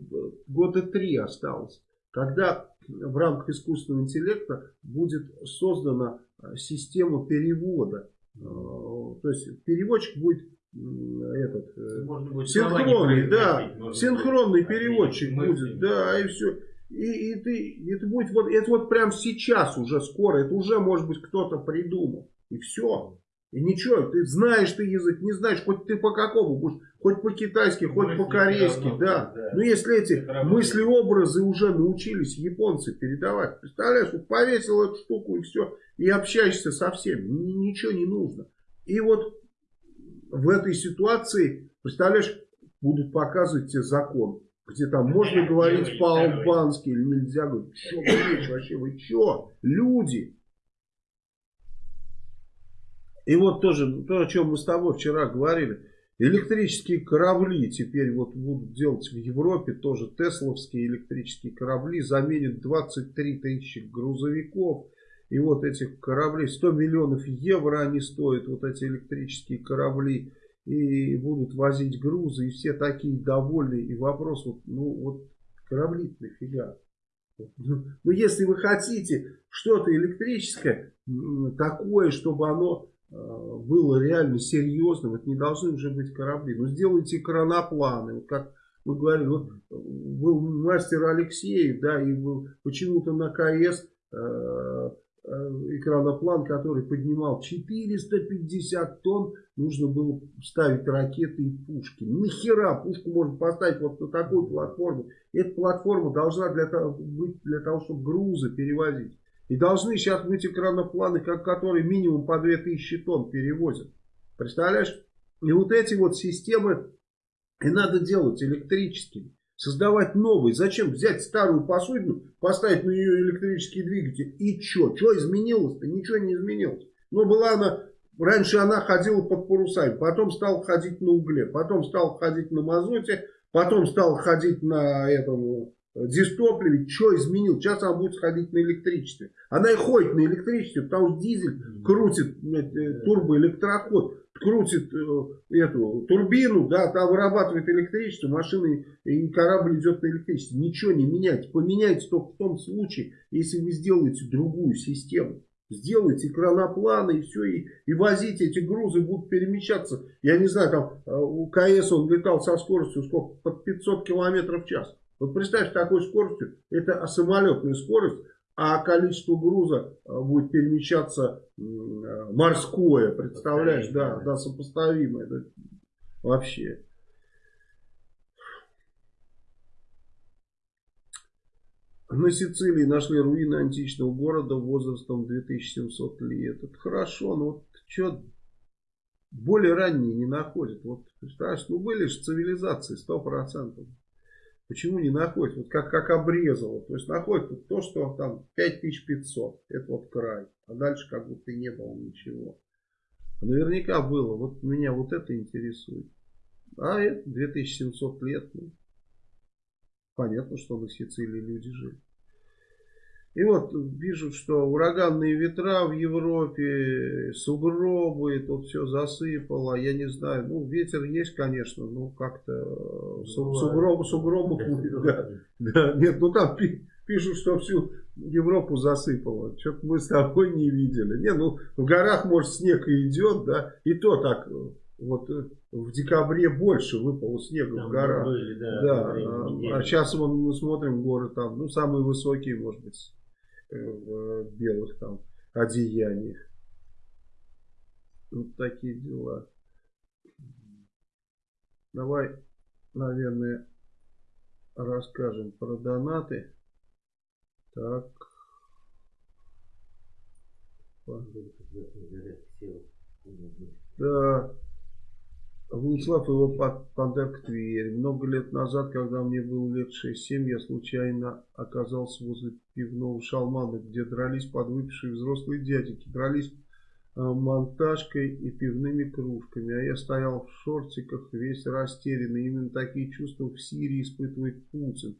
года три осталось, когда в рамках искусственного интеллекта будет создана э, система перевода. Э, то есть переводчик будет этот э, будет синхронный, да, синхронный переводчик будет, да, и все. И, и ты, это будет вот, это вот прям сейчас уже скоро, это уже может быть кто-то придумал. И все. И ничего, ты знаешь ты язык, не знаешь, хоть ты по какому будешь, хоть по-китайски, хоть по-корейски, да. да. Но если эти мысли-образы уже научились японцы передавать, представляешь, вот повесил эту штуку и все, и общаешься со всеми, ничего не нужно. И вот в этой ситуации, представляешь, будут показывать тебе закон где там можно говорить по-албански или нельзя говорить. Что вы вообще, вы что? Люди. И вот тоже то, о чем мы с тобой вчера говорили. Электрические корабли теперь вот будут делать в Европе, тоже тесловские электрические корабли, заменят 23 тысячи грузовиков. И вот этих кораблей, 100 миллионов евро они стоят, вот эти электрические корабли и будут возить грузы, и все такие довольны. И вопрос, вот, ну вот корабли нафига? Ну, ну, если вы хотите что-то электрическое, такое, чтобы оно э, было реально серьезным, это не должны уже быть корабли. Но сделайте кранопланы, вот как мы говорили, вот был мастер Алексеев, да, и почему-то на КС э, Э, экраноплан, который поднимал 450 тонн, нужно было ставить ракеты и пушки. Нахера пушку можно поставить вот на такую платформу? Эта платформа должна для того, быть для того, чтобы грузы перевозить. И должны сейчас быть экранопланы, которые минимум по 2000 тонн перевозят. Представляешь? И вот эти вот системы и надо делать электрическими создавать новый. Зачем взять старую посудину, поставить на нее электрический двигатель и что? Что изменилось-то? Ничего не изменилось. Но была она, раньше она ходила под парусами, потом стала ходить на угле, потом стала ходить на мазуте, потом стала ходить на этом дистопливе, что изменил? Сейчас она будет ходить на электричестве. Она и ходит на электричестве, потому что дизель крутит э, турбоэлектроход, крутит э, эту турбину, да, там вырабатывает электричество, машина и корабль идет на электричестве. Ничего не меняйте. Поменяйте только в том случае, если вы сделаете другую систему. Сделайте кранопланы и все, и, и возите эти грузы, будут перемещаться. Я не знаю, там э, у КС он летал со скоростью сколько, под 500 километров в час. Вот представь, такой скоростью, это самолетная скорость, а количество груза э, будет перемещаться э, морское, представляешь, да, да, сопоставимое, да, вообще. На Сицилии нашли руины античного города возрастом 2700 лет. Это хорошо, но вот что более ранние не находят. Вот представляешь, ну были же цивилизации 100%. Почему не находят? Вот как, как обрезало. То есть находят вот то, что там 5500. Это вот край. А дальше как будто и не было ничего. Наверняка было. Вот меня вот это интересует. А это 2700 лет. Ну, понятно, что на Сицилии люди жили. И вот вижу, что ураганные ветра в Европе, сугробы, тут все засыпало, я не знаю, ну ветер есть, конечно, ну как-то ну, сугробы, сугробы, да, да, нет, ну там пишут, что всю Европу засыпало, что-то мы с тобой не видели. Не, ну в горах, может, снег и идет, да, и то так, вот э, в декабре больше выпало снега там в горах. Были, да, да, а, а сейчас вон, мы смотрим горы там, ну самые высокие, может быть, в белых там одеяниях. Вот такие дела. Давай, наверное, расскажем про донаты. Так. Да. Владислав его подарок Тверь. Много лет назад, когда мне было лет 6-7, я случайно оказался возле пивного шалмана, где дрались подвыпившие взрослые дядики. Дрались э, монтажкой и пивными кружками. А я стоял в шортиках, весь растерянный. Именно такие чувства в Сирии испытывает Путин.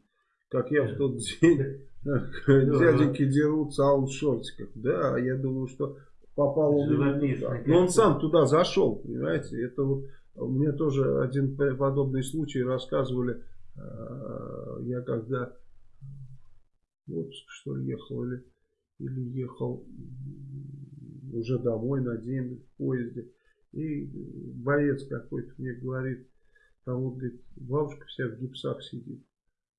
Как я в тот день. Дяденьки дерутся, а он в шортиках. Да, я думаю, что попал он туда. Но он сам туда зашел, понимаете. Это вот мне тоже один подобный случай рассказывали. Э, я когда в отпуск что ли ехал или, или ехал уже домой на день в поезде. И боец какой-то мне говорит, там вот, говорит, бабушка вся в гипсах сидит.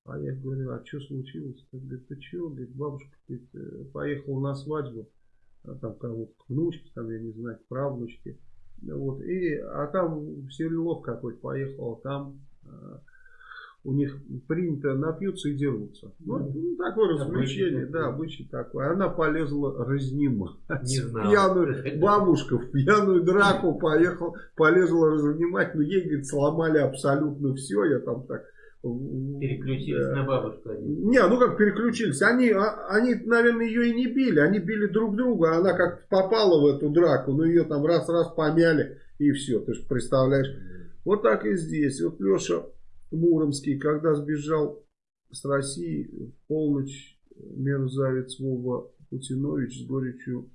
А я говорю, а что случилось? Он говорит, ты что? Говорит, бабушка говорит, э, поехала на свадьбу, а там кого-то к внучке, там, я не знаю, к правнучке. Вот, и, а там Сирилов какой-то поехал, там а, у них принято напьются и дерутся. Ну, ну такое развлечение, да, обычай такой. Она полезла разнимать. Пьяную бабушка в пьяную драку поехал, полезла разнимать, но ей, говорит, сломали абсолютно все. Я там так Переключились на бабушку. Не, ну как переключились. Они, а, они, наверное, ее и не били. Они били друг друга. Она как попала в эту драку. Ну ее там раз-раз помяли. И все. Ты же представляешь. Вот так и здесь. Вот Леша Муромский, когда сбежал с России в полночь, мерзавец Вова Путинович с горечью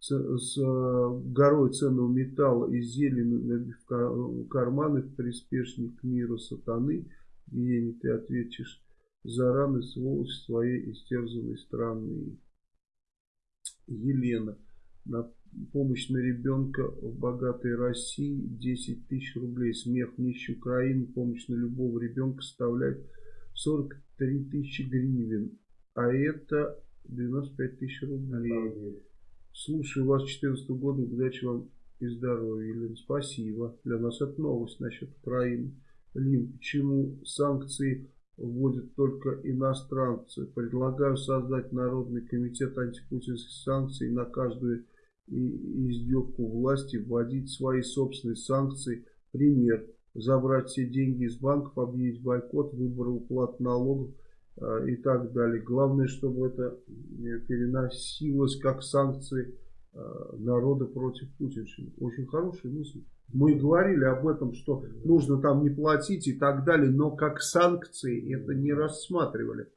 с, с горой ценного металла и зелени в карманы в приспешник мира сатаны, гений, ты ответишь за раны сволочь своей истерзанной страны. Елена. На помощь на ребенка в богатой России 10 тысяч рублей. Смех нищей Украины. Помощь на любого ребенка составляет 43 тысячи гривен. А это 95 тысяч рублей. Слушаю вас 14 года, удачи вам и здоровья, Елена. Спасибо. Для нас это новость насчет Украины. Лин, почему санкции вводят только иностранцы? Предлагаю создать Народный комитет антипутинских санкций на каждую издевку власти, вводить свои собственные санкции. Пример. Забрать все деньги из банков, объявить бойкот, выбор уплат налогов и так далее. Главное, чтобы это переносилось как санкции а, народа против Путина. Очень хорошая мысль. Мы говорили об этом, что нужно там не платить и так далее, но как санкции это не рассматривали.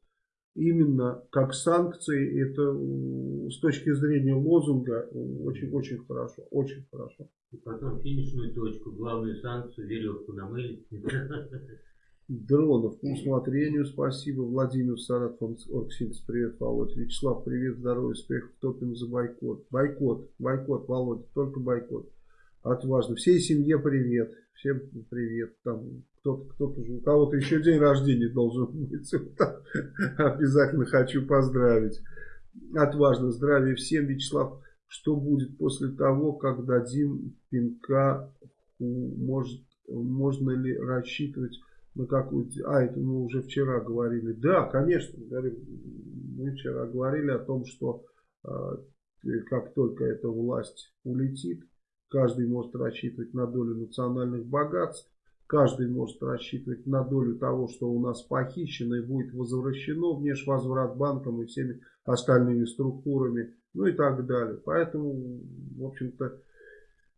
Именно как санкции, это с точки зрения лозунга очень-очень хорошо, очень хорошо. И потом финишную точку, главную санкцию, веревку намыли. Дронов по усмотрению, спасибо. Владимир Саратов, Оргсинс, привет, Володь. Вячеслав, привет, здоровья, успехов, топим за бойкот. Бойкот, бойкот, Володя, только бойкот. Отважно. Всей семье привет. Всем привет. Там кто-то, кто-то у кого-то еще день рождения должен быть. Обязательно хочу поздравить. Отважно. Здравия всем, Вячеслав. Что будет после того, как дадим пинка? Может, можно ли рассчитывать на какую-то... А, это мы уже вчера говорили. Да, конечно. Мы вчера говорили о том, что а, как только эта власть улетит, Каждый может рассчитывать на долю национальных богатств. Каждый может рассчитывать на долю того, что у нас похищено и будет возвращено внешвозврат банкам и всеми остальными структурами, ну и так далее. Поэтому, в общем-то,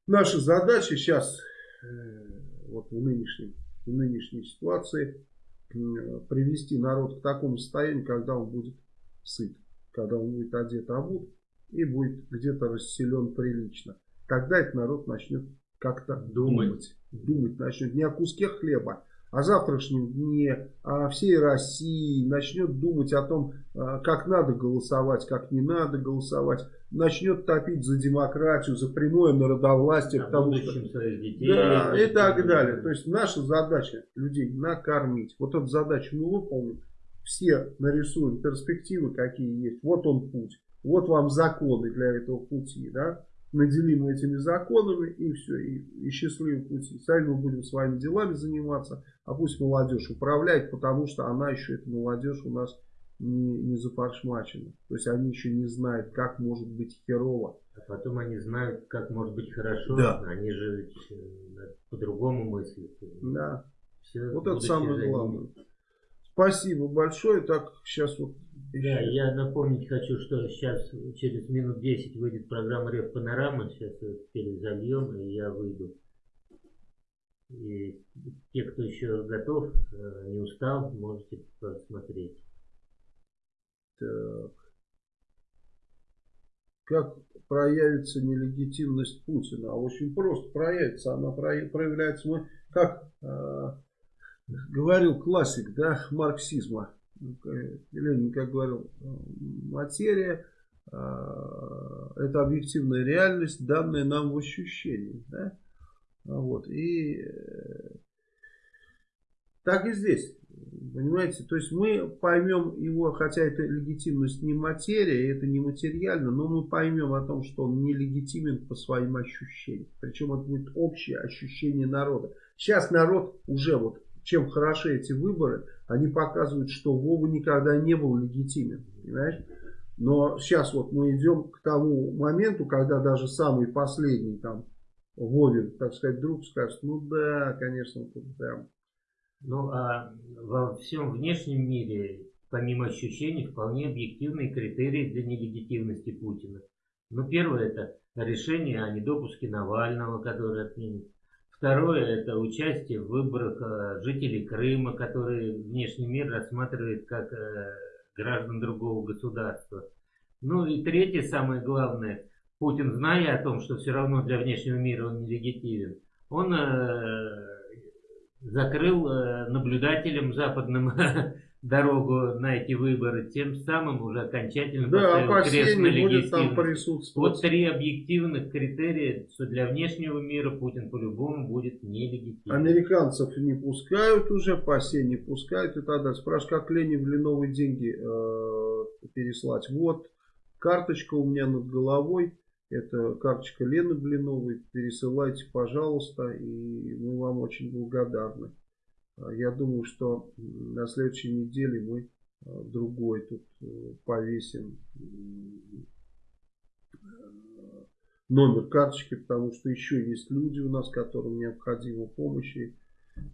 наша задача сейчас, э, вот в нынешней, в нынешней ситуации, привести народ к такому состоянию, когда он будет сыт, когда он будет одет обут и будет где-то расселен прилично. Тогда этот народ начнет как-то думать. думать. Начнет не о куске хлеба, о завтрашнем дне, о всей России. Начнет думать о том, а, как надо голосовать, как не надо голосовать. Начнет топить за демократию, за прямое народовластие. О потому что, детей. Да, и так далее. То есть наша задача людей накормить. Вот эту задачу мы выполним. Все нарисуем перспективы, какие есть. Вот он путь. Вот вам законы для этого пути. Да? наделим этими законами и все, и, и счастливый путь. Сами мы будем своими делами заниматься, а пусть молодежь управляет, потому что она еще, эта молодежь у нас не, не зафаршмачена. То есть они еще не знают, как может быть херово. А потом они знают, как может быть хорошо. Да. Они же э, по-другому мыслят. Да. Все вот это самое главное. Спасибо большое. Так, сейчас вот да, я напомнить хочу, что сейчас через минут 10 выйдет программа Рев Панорама. Сейчас ее теперь зальем, и я выйду. И те, кто еще готов, э, не устал, можете посмотреть. Так. Как проявится нелегитимность Путина? А очень просто проявится. Она проявляется. Мы, как э, говорил классик да, марксизма, Ленин, как говорил, материя а, это объективная реальность, данная нам в ощущении. Да? Вот. И э, так и здесь. Понимаете, то есть мы поймем его, хотя это легитимность не материя, это не материально, но мы поймем о том, что он нелегитимен по своим ощущениям. Причем это будет общее ощущение народа. Сейчас народ уже вот чем хороши эти выборы, они показывают, что Вова никогда не был легитимен. Понимаешь? Но сейчас вот мы идем к тому моменту, когда даже самый последний там Вовин, так сказать, друг скажет, ну да, конечно, тут прям. Ну а во всем внешнем мире, помимо ощущений, вполне объективные критерии для нелегитимности Путина. Ну первое это решение о недопуске Навального, который отменит. Второе – это участие в выборах э, жителей Крыма, которые внешний мир рассматривает как э, граждан другого государства. Ну и третье, самое главное, Путин, зная о том, что все равно для внешнего мира он нелегитимен, он э, закрыл наблюдателям западным дорогу на эти выборы, тем самым уже окончательно да, поставил крест на присутствовать. Вот три объективных критерия, что для внешнего мира Путин по-любому будет нелегитимен. Американцев не пускают уже, ПАСЕ не пускают и так далее. Спрашивают, как Ленин в новые деньги э, переслать. Вот, карточка у меня над головой. Это карточка Лены Блиновой. Пересылайте, пожалуйста, и мы вам очень благодарны. А, я думаю, что на следующей неделе мы а, другой тут э, повесим номер карточки, потому что еще есть люди у нас, которым необходима помощь и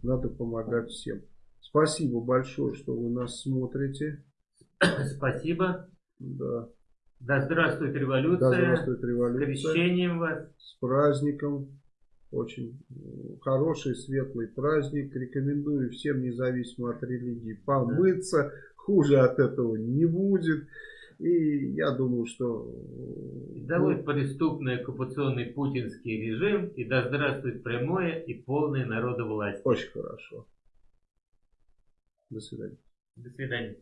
надо помогать всем. Спасибо большое, что вы нас смотрите. Спасибо. Да. Да здравствует революция. Да здравствует революция. С крещением вас. С праздником. очень хороший, светлый праздник. Рекомендую всем, независимо от религии, помыться. Хуже от этого не будет. И я думаю, что... Долой ну, преступный оккупационный путинский режим, и да здравствует прямое и полное народовластие. Очень хорошо. До свидания. До свидания.